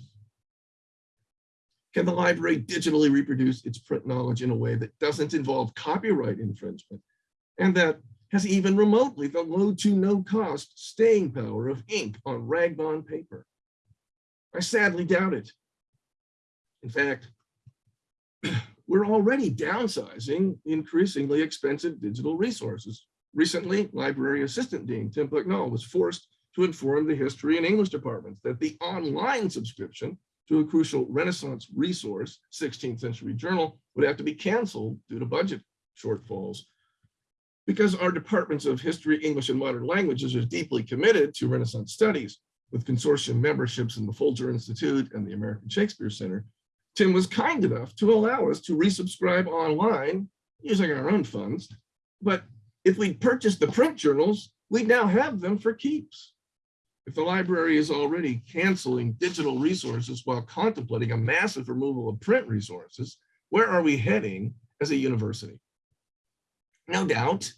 Can the library digitally reproduce its print knowledge in a way that doesn't involve copyright infringement and that has even remotely the low to no cost staying power of ink on rag-on paper? I sadly doubt it. In fact, we're already downsizing increasingly expensive digital resources. Recently, Library Assistant Dean Tim Bucknall was forced to inform the history and English departments that the online subscription to a crucial Renaissance resource, 16th century journal, would have to be canceled due to budget shortfalls. Because our departments of history, English, and modern languages are deeply committed to Renaissance studies with consortium memberships in the Folger Institute and the American Shakespeare Center, Tim was kind enough to allow us to resubscribe online using our own funds. But if we'd purchased the print journals, we'd now have them for keeps. If the library is already canceling digital resources while contemplating a massive removal of print resources, where are we heading as a university? No doubt,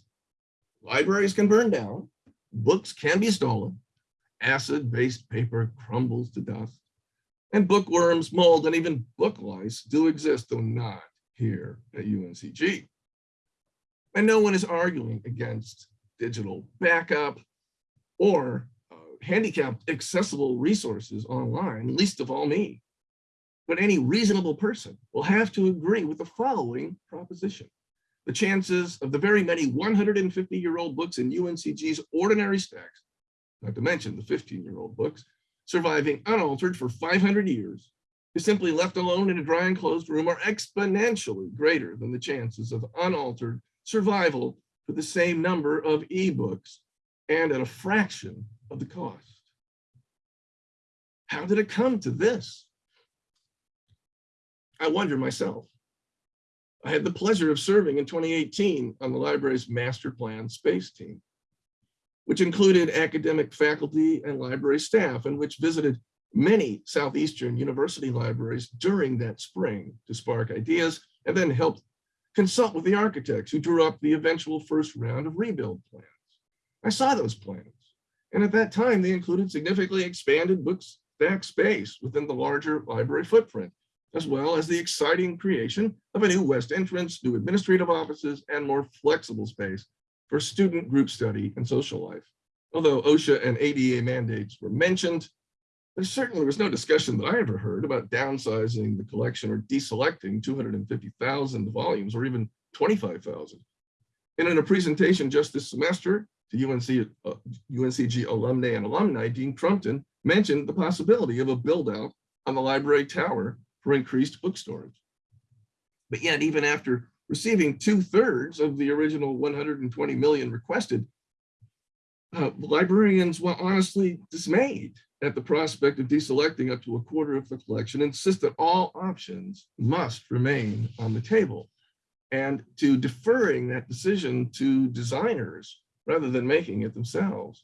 libraries can burn down, books can be stolen, acid-based paper crumbles to dust, and bookworms, mold, and even book lice do exist, though not here at UNCG. And no one is arguing against digital backup or uh, handicapped accessible resources online, least of all me. But any reasonable person will have to agree with the following proposition. The chances of the very many 150 year old books in UNCG's ordinary stacks, not to mention the 15 year old books, surviving unaltered for 500 years, is simply left alone in a dry and closed room are exponentially greater than the chances of unaltered survival for the same number of ebooks and at a fraction of the cost. How did it come to this? I wonder myself. I had the pleasure of serving in 2018 on the library's master plan space team, which included academic faculty and library staff and which visited many Southeastern university libraries during that spring to spark ideas and then helped consult with the architects who drew up the eventual first round of rebuild plans. I saw those plans and at that time, they included significantly expanded book stack space within the larger library footprint, as well as the exciting creation of a new west entrance, new administrative offices, and more flexible space for student group study and social life. Although OSHA and ADA mandates were mentioned, there certainly was no discussion that I ever heard about downsizing the collection or deselecting 250,000 volumes or even 25,000. And in a presentation just this semester to UNC, uh, UNCG alumni and alumni, Dean Crumpton mentioned the possibility of a build out on the library tower for increased book storage. But yet, even after receiving two thirds of the original 120 million requested, uh, librarians were honestly dismayed at the prospect of deselecting up to a quarter of the collection, insist that all options must remain on the table and to deferring that decision to designers rather than making it themselves.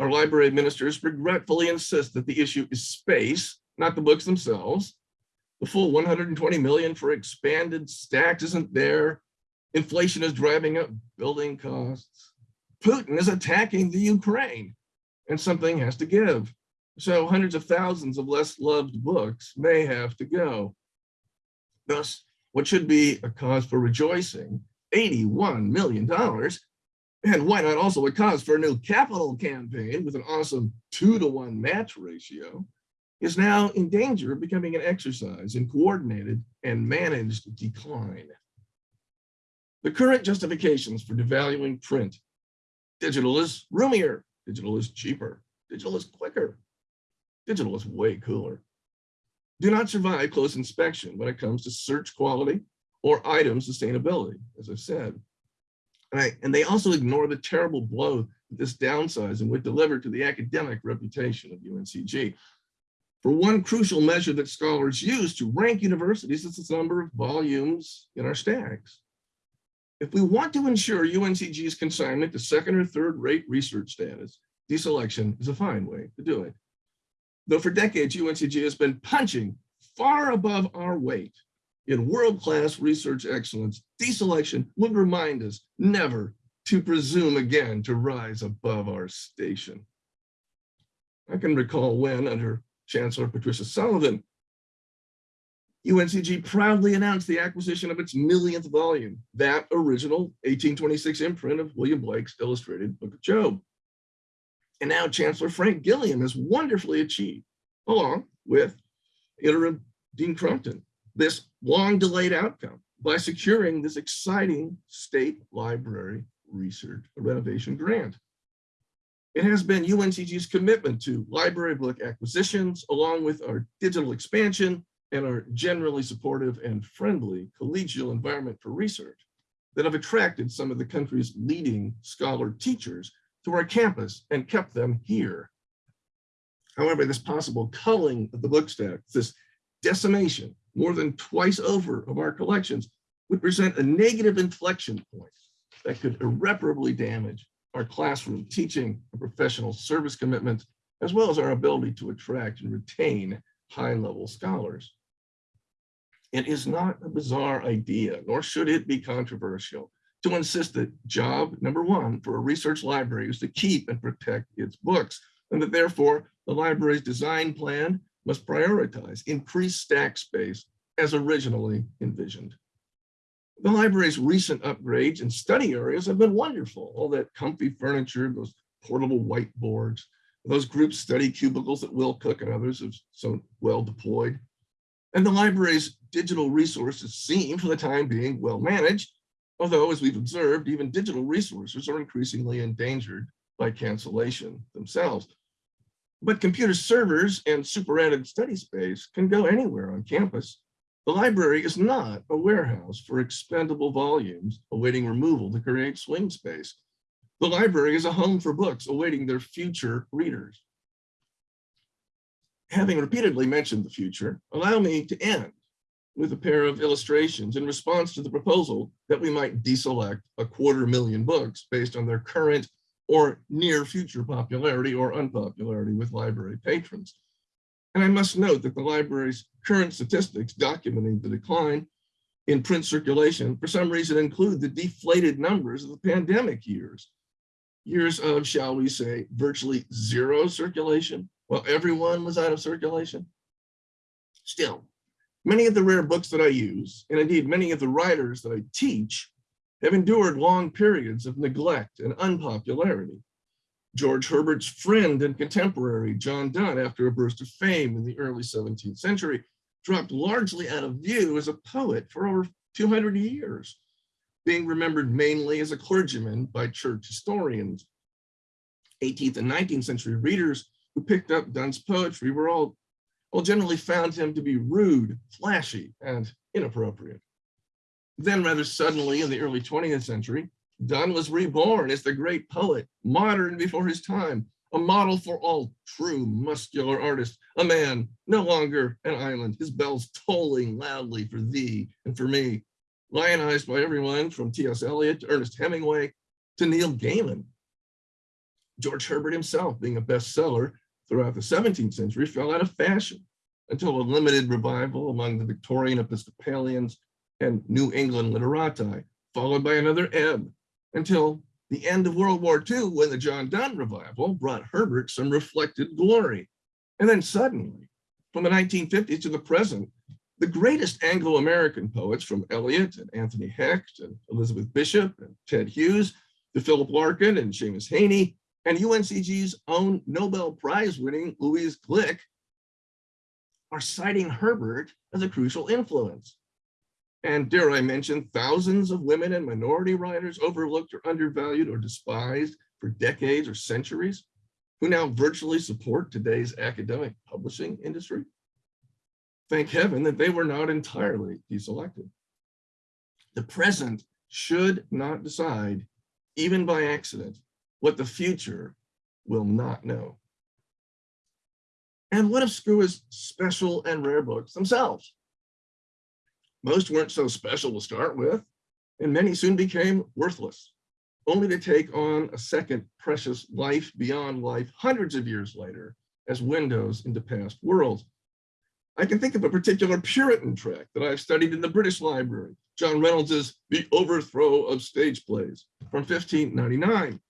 Our library administrators regretfully insist that the issue is space, not the books themselves. The full 120 million for expanded stacks isn't there. Inflation is driving up building costs. Putin is attacking the Ukraine and something has to give. So hundreds of thousands of less loved books may have to go. Thus, what should be a cause for rejoicing, $81 million, and why not also a cause for a new capital campaign with an awesome two to one match ratio, is now in danger of becoming an exercise in coordinated and managed decline. The current justifications for devaluing print, digital is roomier, digital is cheaper, digital is quicker, digital is way cooler, do not survive close inspection when it comes to search quality or item sustainability, as I've said. And, and they also ignore the terrible blow that this downsizing would deliver to the academic reputation of UNCG. For one crucial measure that scholars use to rank universities is the number of volumes in our stacks. If we want to ensure UNCG's consignment to second or third rate research status, deselection is a fine way to do it. Though for decades, UNCG has been punching far above our weight in world-class research excellence, deselection would remind us never to presume again to rise above our station. I can recall when, under Chancellor Patricia Sullivan, UNCG proudly announced the acquisition of its millionth volume, that original 1826 imprint of William Blake's illustrated Book of Job. And now Chancellor Frank Gilliam has wonderfully achieved, along with interim Dean Crumpton, this long delayed outcome by securing this exciting state library research renovation grant. It has been UNCG's commitment to library book acquisitions, along with our digital expansion and our generally supportive and friendly collegial environment for research that have attracted some of the country's leading scholar teachers to our campus and kept them here. However, this possible culling of the book stack, this decimation more than twice over of our collections would present a negative inflection point that could irreparably damage our classroom teaching and professional service commitments, as well as our ability to attract and retain high-level scholars. It is not a bizarre idea, nor should it be controversial, to insist that job number one for a research library is to keep and protect its books, and that therefore the library's design plan must prioritize increased stack space as originally envisioned. The library's recent upgrades and study areas have been wonderful. All that comfy furniture, those portable whiteboards, those group study cubicles that Will Cook and others have so well deployed. And the library's digital resources seem, for the time being, well managed, although, as we've observed, even digital resources are increasingly endangered by cancellation themselves. But computer servers and super added study space can go anywhere on campus. The library is not a warehouse for expendable volumes awaiting removal to create swing space. The library is a home for books awaiting their future readers. Having repeatedly mentioned the future, allow me to end with a pair of illustrations in response to the proposal that we might deselect a quarter million books based on their current or near future popularity or unpopularity with library patrons. And I must note that the library's current statistics documenting the decline in print circulation for some reason include the deflated numbers of the pandemic years. Years of, shall we say, virtually zero circulation while everyone was out of circulation. Still, many of the rare books that I use, and indeed many of the writers that I teach, have endured long periods of neglect and unpopularity. George Herbert's friend and contemporary, John Donne, after a burst of fame in the early 17th century, dropped largely out of view as a poet for over 200 years, being remembered mainly as a clergyman by church historians. 18th and 19th century readers who picked up Donne's poetry were all, all generally found him to be rude, flashy, and inappropriate. Then rather suddenly in the early 20th century, Donne was reborn as the great poet, modern before his time, a model for all true muscular artists, a man no longer an island, his bells tolling loudly for thee and for me, lionized by everyone from T.S. Eliot to Ernest Hemingway to Neil Gaiman. George Herbert himself, being a bestseller throughout the 17th century, fell out of fashion until a limited revival among the Victorian Episcopalians and New England literati, followed by another ebb until the end of World War II, when the John Donne revival brought Herbert some reflected glory. And then suddenly, from the 1950s to the present, the greatest Anglo-American poets from Eliot and Anthony Hecht and Elizabeth Bishop and Ted Hughes to Philip Larkin and Seamus Heaney and UNCG's own Nobel Prize winning Louise Glück are citing Herbert as a crucial influence. And dare I mention, thousands of women and minority writers overlooked or undervalued or despised for decades or centuries, who now virtually support today's academic publishing industry. Thank heaven that they were not entirely deselected. The present should not decide, even by accident, what the future will not know. And what if of is special and rare books themselves? Most weren't so special to start with, and many soon became worthless, only to take on a second precious life beyond life hundreds of years later as windows into past worlds. I can think of a particular Puritan tract that I've studied in the British Library, John Reynolds's The Overthrow of Stage Plays from 1599,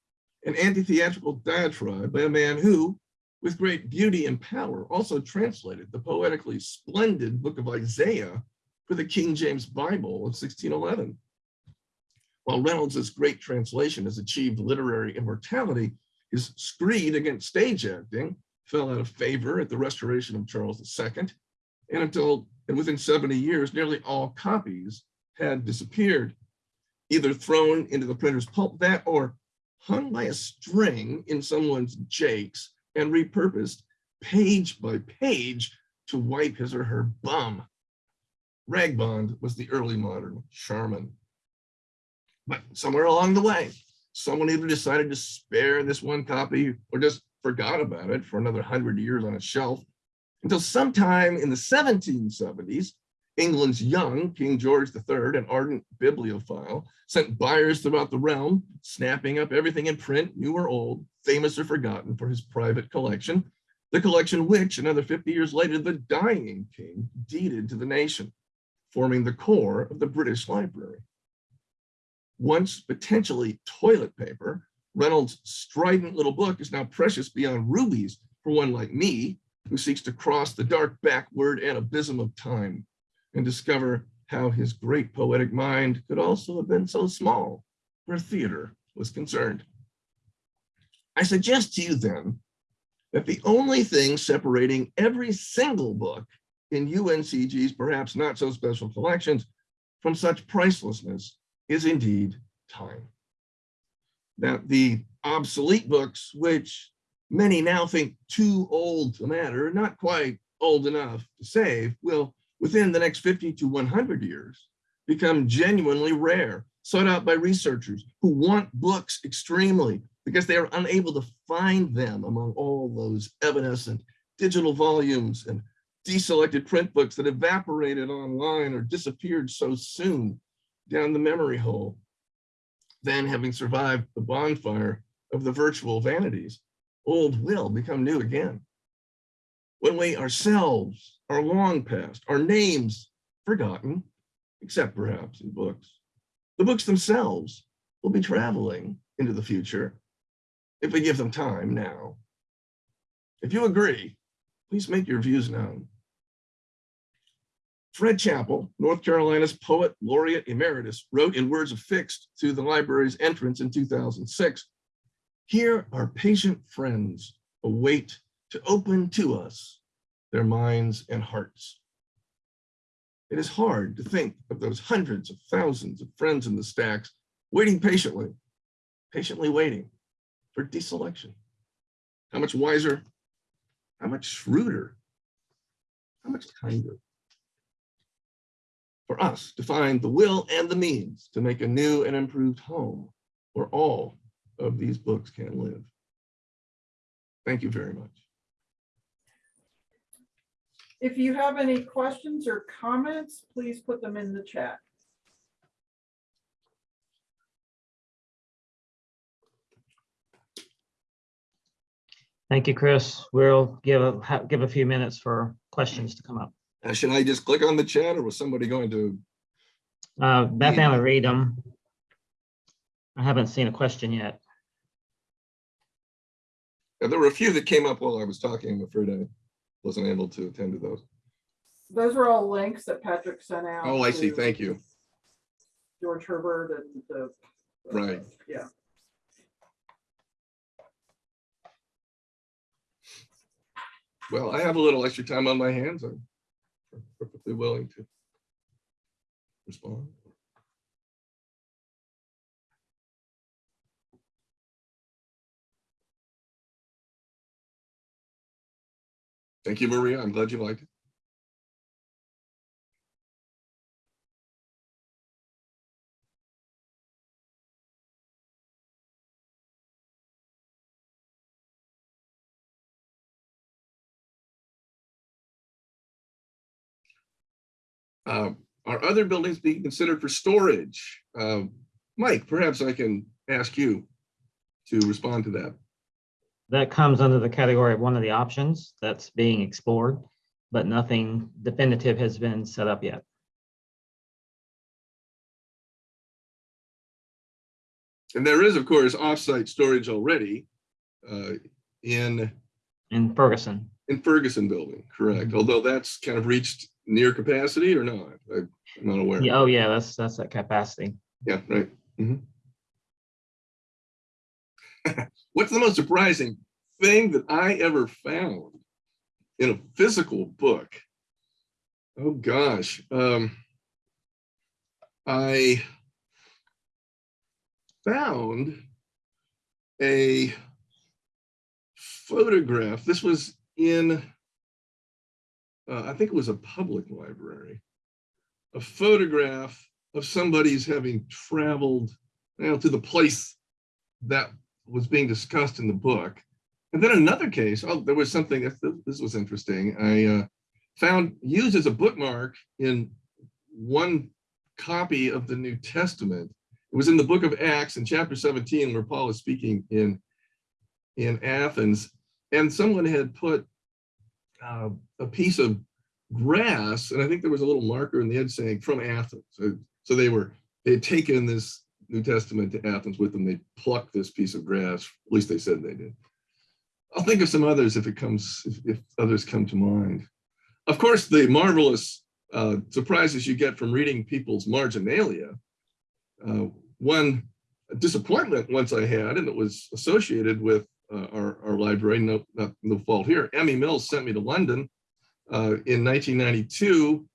an anti-theatrical diatribe by a man who, with great beauty and power, also translated the poetically splendid book of Isaiah for the King James Bible of 1611. While Reynolds's great translation has achieved literary immortality, his screed against stage acting fell out of favor at the restoration of Charles II, and until and within 70 years, nearly all copies had disappeared, either thrown into the printer's pulp vat or hung by a string in someone's jakes and repurposed page by page to wipe his or her bum. Ragbond was the early modern Charmin. But somewhere along the way, someone either decided to spare this one copy or just forgot about it for another hundred years on a shelf until sometime in the 1770s, England's young King George III, an ardent bibliophile, sent buyers throughout the realm, snapping up everything in print, new or old, famous or forgotten for his private collection, the collection which, another 50 years later, the dying king deeded to the nation, forming the core of the British Library. Once potentially toilet paper, Reynolds' strident little book is now precious beyond rubies for one like me, who seeks to cross the dark backward and abysm of time and discover how his great poetic mind could also have been so small where theater was concerned. I suggest to you then that the only thing separating every single book in UNCG's perhaps not so special collections from such pricelessness is indeed time. That the obsolete books, which many now think too old to matter, not quite old enough to save, will within the next 50 to 100 years become genuinely rare, sought out by researchers who want books extremely because they are unable to find them among all those evanescent digital volumes and deselected print books that evaporated online or disappeared so soon down the memory hole. Then having survived the bonfire of the virtual vanities, old will become new again. When we ourselves are long past, our names forgotten, except perhaps in books, the books themselves will be traveling into the future if we give them time now. If you agree, please make your views known. Fred Chappell, North Carolina's poet laureate emeritus, wrote in words affixed to the library's entrance in 2006, here our patient friends await to open to us their minds and hearts. It is hard to think of those hundreds of thousands of friends in the stacks waiting patiently, patiently waiting for deselection. How much wiser, how much shrewder, how much kinder for us to find the will and the means to make a new and improved home where all of these books can live. Thank you very much. If you have any questions or comments, please put them in the chat. Thank you, Chris. We'll give a, give a few minutes for questions to come up. Uh, Should I just click on the chat or was somebody going to? Uh, Beth Ann will read them. I haven't seen a question yet. Yeah, There were a few that came up while I was talking. I'm afraid I wasn't able to attend to those. Those are all links that Patrick sent out. Oh, I see. Thank you. George Herbert and the. Right. Yeah. Well, I have a little extra time on my hands. I'm perfectly willing to respond. Thank you, Maria. I'm glad you liked it. Uh, Are other buildings being considered for storage? Uh, Mike, perhaps I can ask you to respond to that. That comes under the category of one of the options that's being explored, but nothing definitive has been set up yet. And there is, of course, offsite storage already uh, in, In Ferguson, in Ferguson building, correct? Mhm. Although that's kind of reached near capacity or not? I'm not aware. yeah, oh yeah, that's, that's at capacity. Yeah, right. Mhm. What's the most surprising thing that I ever found in a physical book? Oh, gosh. Um, I found a photograph. This was in, uh, I think it was a public library a photograph of somebody's having traveled you know, to the place that was being discussed in the book. And then another case, oh, there was something, this was interesting. I uh, found used as a bookmark in one copy of the New Testament. It was in the book of Acts in chapter 17, where Paul is speaking in, in Athens. And someone had put uh, a piece of grass, and I think there was a little marker in the edge saying from Athens. So, so they were, they had taken this New Testament to Athens with them. They plucked this piece of grass, at least they said they did. I'll think of some others if it comes, if, if others come to mind. Of course, the marvelous uh, surprises you get from reading people's marginalia. Uh, one disappointment once I had, and it was associated with uh, our, our library, no, no fault here. Emmy Mills sent me to London uh, in 1992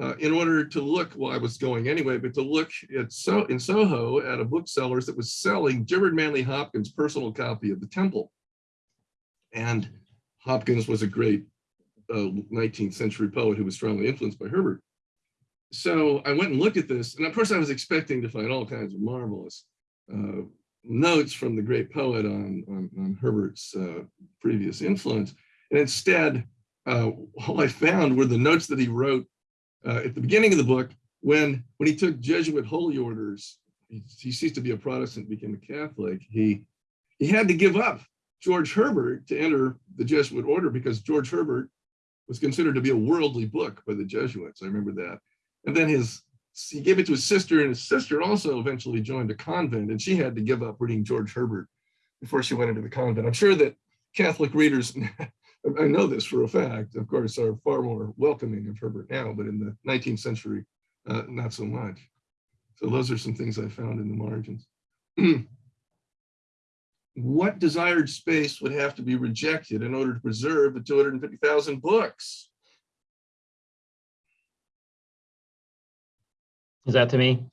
uh, in order to look, well, I was going anyway, but to look at so in Soho at a booksellers that was selling Gerard Manley Hopkins' personal copy of the Temple. And Hopkins was a great uh, 19th century poet who was strongly influenced by Herbert. So I went and looked at this, and of course I was expecting to find all kinds of marvelous uh, notes from the great poet on, on, on Herbert's uh, previous influence. And instead, uh, all I found were the notes that he wrote uh, at the beginning of the book when when he took Jesuit holy orders. He, he ceased to be a Protestant, became a Catholic. He he had to give up George Herbert to enter the Jesuit order because George Herbert was considered to be a worldly book by the Jesuits. I remember that. And then his he gave it to his sister, and his sister also eventually joined a convent, and she had to give up reading George Herbert before she went into the convent. I'm sure that Catholic readers I- know this for a fact, of course, are far more welcoming of Herbert now, but in the 19th century, uh, not so much. So those are some things I found in the margins. What desired space would have to be rejected in order to preserve the 250,000 books? Is that to me?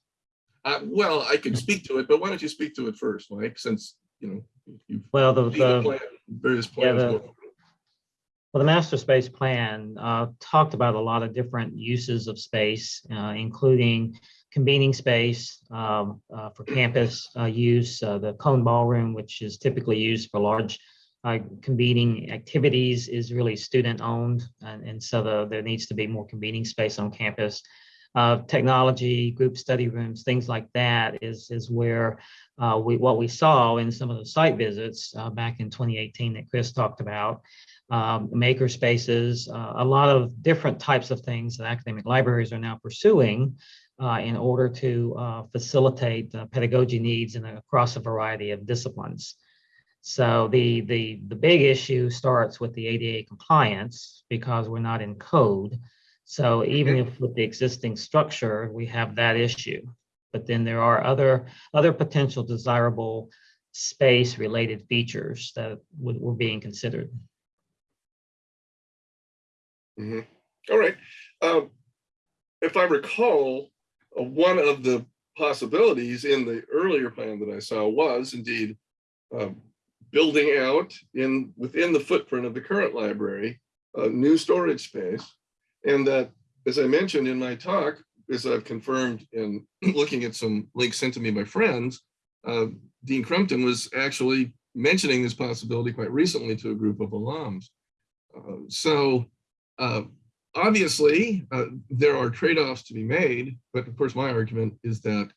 Uh, well, I can speak to it, but why don't you speak to it first, Mike, since, you know, you've Well, the, the plan, various yeah, plans. the- well, the master space plan uh, talked about a lot of different uses of space, uh, including convening space um, uh, for campus uh, use, uh, the cone ballroom, which is typically used for large uh, convening activities, is really student owned, and, and so the, there needs to be more convening space on campus. Uh, technology, group study rooms, things like that is is where uh, we what we saw in some of the site visits uh, back in 2018 that Chris talked about um, maker spaces, uh, a lot of different types of things that academic libraries are now pursuing uh, in order to uh, facilitate pedagogy needs in across a variety of disciplines. So the, the, the big issue starts with the ADA compliance because we're not in code. So even if with the existing structure, we have that issue. But then there are other, other potential desirable space related features that would, were being considered. Mhm. All right. Um, If I recall, uh, one of the possibilities in the earlier plan that I saw was indeed um, building out in, within the footprint of the current library, a new storage space. And that, as I mentioned in my talk, as I've confirmed in looking at some links sent to me by friends, uh, Dean Crumpton was actually mentioning this possibility quite recently to a group of alums. Uh, So uh, obviously, uh, there are trade-offs to be made, but of course, my argument is that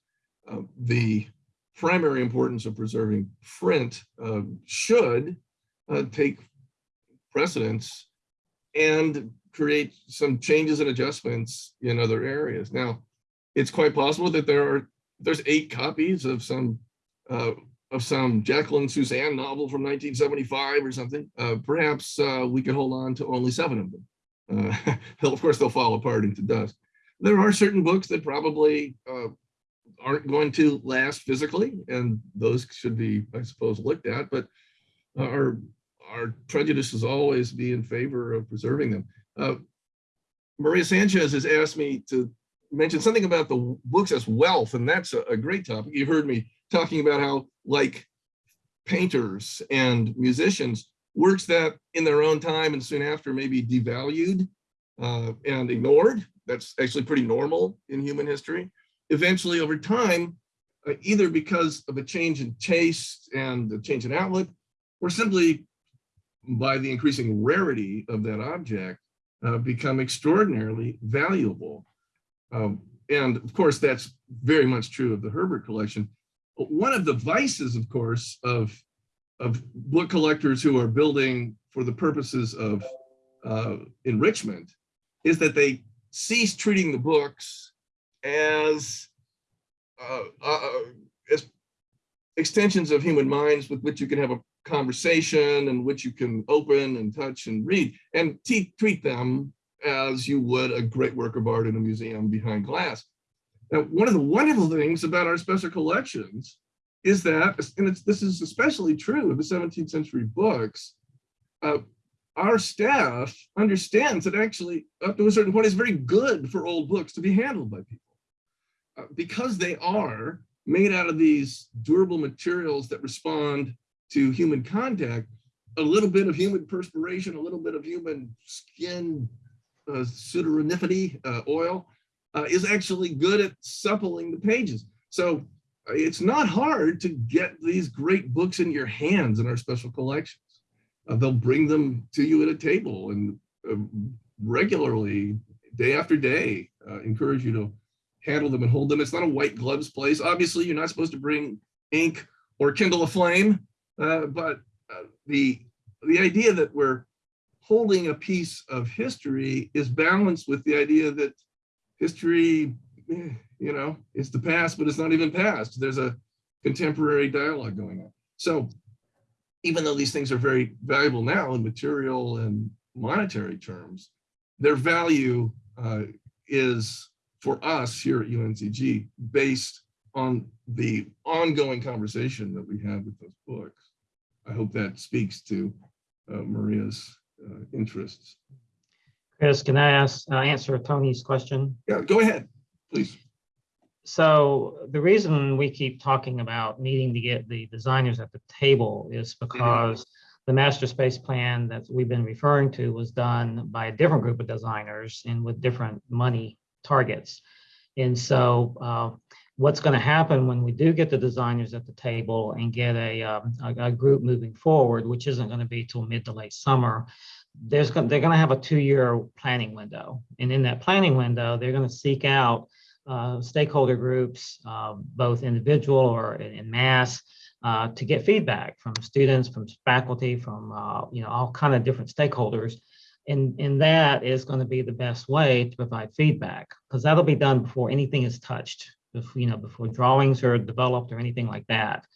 uh, the primary importance of preserving print uh, should take precedence and create some changes and adjustments in other areas. Now, it's quite possible that there are there's eight copies of some uh, of some Jacqueline Susann novel from 1975 or something. Uh, perhaps uh, we could hold on to only seven of them. Uh, of course, they'll fall apart into dust. There are certain books that probably uh, aren't going to last physically, and those should be, I suppose, looked at. But our our prejudices always be in favor of preserving them. Uh, Maria Sanchez has asked me to mention something about the books as wealth, and that's a, a great topic. You've heard me talking about how, like painters and musicians, works that in their own time and soon after may be devalued uh, and ignored. That's actually pretty normal in human history. Eventually, over time, uh, either because of a change in taste and a change in outlook, or simply by the increasing rarity of that object, uh, become extraordinarily valuable. Um, and of course, that's very much true of the Herbert collection. One of the vices, of course, of of book collectors who are building for the purposes of uh, enrichment is that they cease treating the books as uh, uh, as extensions of human minds with which you can have a conversation and which you can open and touch and read and treat them as you would a great work of art in a museum behind glass. Now, one of the wonderful things about our special collections is that, and it's, this is especially true of the 17th century books, uh, our staff understands that actually up to a certain point it's very good for old books to be handled by people. Uh, because they are made out of these durable materials that respond to human contact, a little bit of human perspiration, a little bit of human skin uh, uh, oil uh, is actually good at suppling the pages. So uh, it's not hard to get these great books in your hands in our special collections. Uh, they'll bring them to you at a table and uh, regularly, day after day, uh, encourage you to handle them and hold them. It's not a white gloves place. Obviously, you're not supposed to bring ink or kindle a flame, uh, but uh, the the idea that we're holding a piece of history is balanced with the idea that history, eh, you know, it's the past, but it's not even past. There's a contemporary dialogue going on. So even though these things are very valuable now in material and monetary terms, their value uh, is for us here at UNCG based on the ongoing conversation that we have with those books. I hope that speaks to uh, Maria's uh, interests. Chris, can I ask, uh, answer Tony's question? Yeah, go ahead, please. So the reason we keep talking about needing to get the designers at the table is because the master space plan that we've been referring to was done by a different group of designers and with different money targets. And so uh, what's going to happen when we do get the designers at the table and get a, um, a, a group moving forward, which isn't going to be till mid to late summer, there's going, they're going to have a two-year planning window. And in that planning window, they're going to seek out uh, stakeholder groups, uh, both individual or in, in mass, uh, to get feedback from students, from faculty, from uh, you know all kind of different stakeholders, and and that is going to be the best way to provide feedback because that'll be done before anything is touched, before, you know before drawings are developed or anything like that.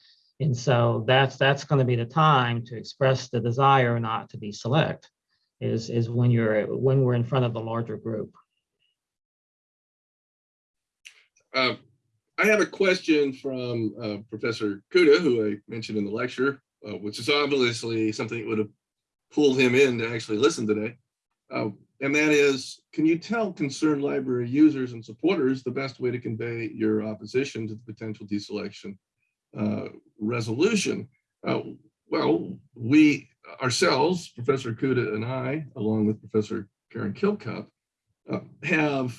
And so that's that's going to be the time to express the desire not to be select, is is when you're when we're in front of the larger group. Uh, I have a question from uh, Professor Cuda, who I mentioned in the lecture, uh, which is obviously something that would have pulled him in to actually listen today. And that is, can you tell concerned library users and supporters the best way to convey your opposition to the potential deselection uh, resolution? Uh, well, we ourselves, Professor Cuda and I, along with Professor Karen Kilcup, uh, have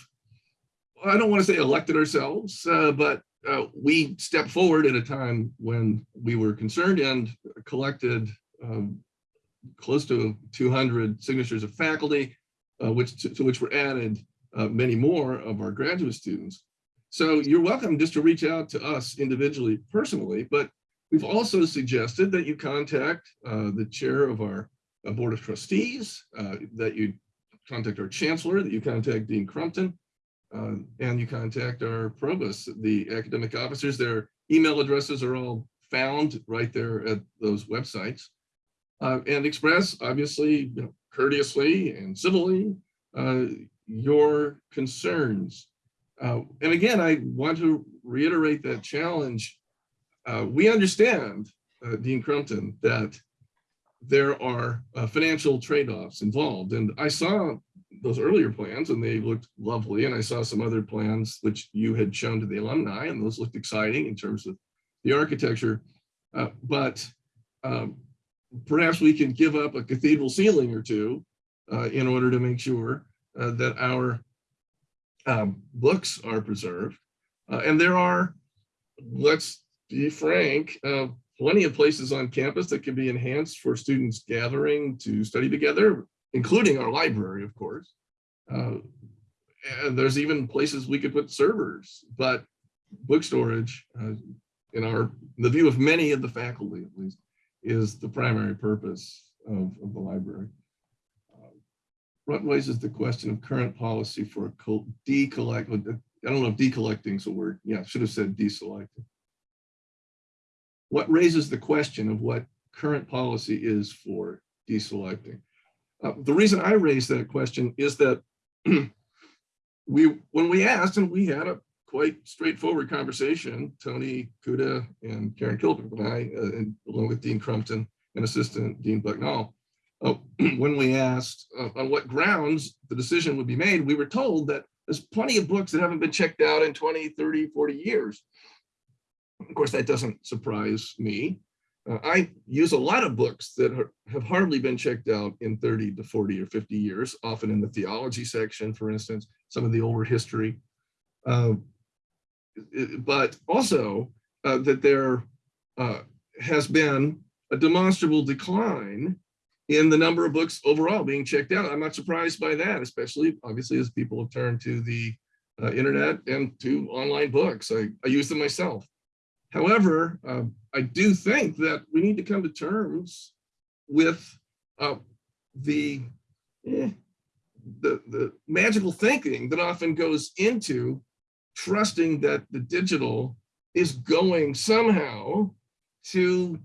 I don't want to say elected ourselves, uh, but uh, we stepped forward at a time when we were concerned and collected um, close to 200 signatures of faculty, uh, which to, to, which were added uh, many more of our graduate students. So you're welcome just to reach out to us individually, personally, but we've also suggested that you contact uh, the chair of our uh, board of trustees, that you contact our chancellor, that you contact Dean Crumpton, uh, and you contact our provost, the academic officers. Their email addresses are all found right there at those websites. Uh, and express, obviously, you know, courteously and civilly, uh, your concerns. Uh, and again, I want to reiterate that challenge. Uh, we understand, uh, Dean Crumpton, that there are financial trade-offs involved. And I saw those earlier plans and they looked lovely. And I saw some other plans which you had shown to the alumni and those looked exciting in terms of the architecture. Uh, but um, perhaps we can give up a cathedral ceiling or two uh, in order to make sure uh, that our um, books are preserved. Uh, and there are, let's be frank, uh, plenty of places on campus that can be enhanced for students gathering to study together including our library, of course. Uh, and there's even places we could put servers, but book storage, uh, in our the view of many of the faculty at least, is the primary purpose of, of the library. Uh, what raises the question of current policy for a decollect. I don't know if decollecting is a word. Yeah, should have said deselecting. What raises the question of what current policy is for deselecting? Uh, the reason I raised that question is that we, when we asked, and we had a quite straightforward conversation, Tony Cuda and Karen Kilcup and I, uh, and along with Dean Crumpton and Assistant Dean Bucknall, uh, when we asked uh, on what grounds the decision would be made, we were told that there's plenty of books that haven't been checked out in 20, 30, 40 years. Of course, that doesn't surprise me. Uh, I use a lot of books that are, have hardly been checked out in 30 to 40 or 50 years, often in the theology section, for instance, some of the older history. Uh, but also uh, that there uh, has been a demonstrable decline in the number of books overall being checked out. I'm not surprised by that, especially obviously as people have turned to the uh, internet and to online books. I, I use them myself. However, uh, I do think that we need to come to terms with uh, the, eh, the, the magical thinking that often goes into trusting that the digital is going somehow to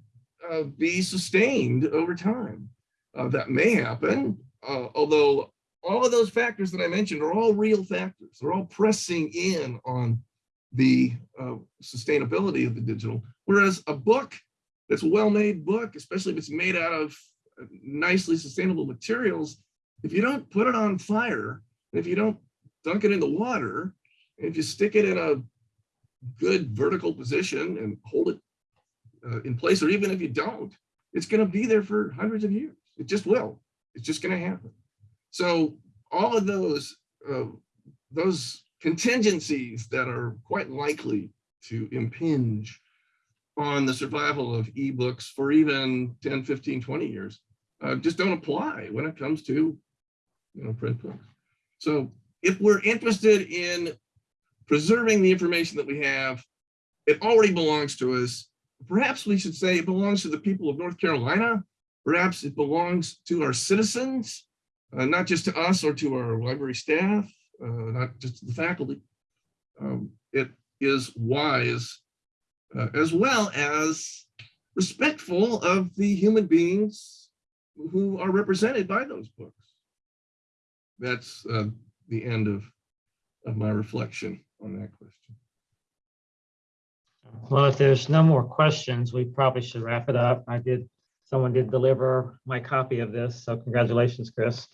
uh, be sustained over time. Uh, that may happen, uh, although all of those factors that I mentioned are all real factors. They're all pressing in on the uh, sustainability of the digital. Whereas a book that's a well-made book, especially if it's made out of uh, nicely sustainable materials, if you don't put it on fire, if you don't dunk it in the water, if you stick it in a good vertical position and hold it uh, in place, or even if you don't, it's going to be there for hundreds of years. It just will. It's just going to happen. So all of those uh, those contingencies that are quite likely to impinge on the survival of ebooks for even 10, 15, 20 years uh, just don't apply when it comes to you know print books. So if we're interested in preserving the information that we have, it already belongs to us. Perhaps we should say it belongs to the people of North Carolina. Perhaps it belongs to our citizens, uh, not just to us or to our library staff, uh, not just to the faculty. Um, it is wise uh, as well as respectful of the human beings who are represented by those books. That's uh, the end of, of my reflection on that question. Well, if there's no more questions, we probably should wrap it up. I did, someone did deliver my copy of this, so congratulations, Chris.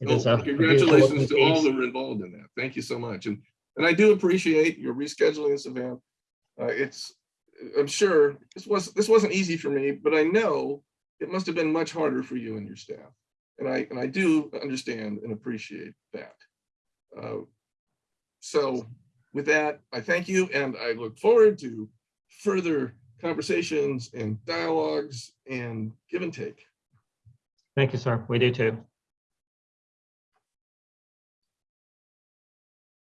It is a- Oh, Congratulations to all that were involved in that. Thank you so much. And, and I do appreciate your rescheduling this event. Uh, it's, I'm sure this was, this wasn't easy for me, but I know it must have been much harder for you and your staff. And I, and I do understand and appreciate that. Uh, So with that, I thank you and I look forward to further conversations and dialogues and give and take. Thank you, sir. We do too.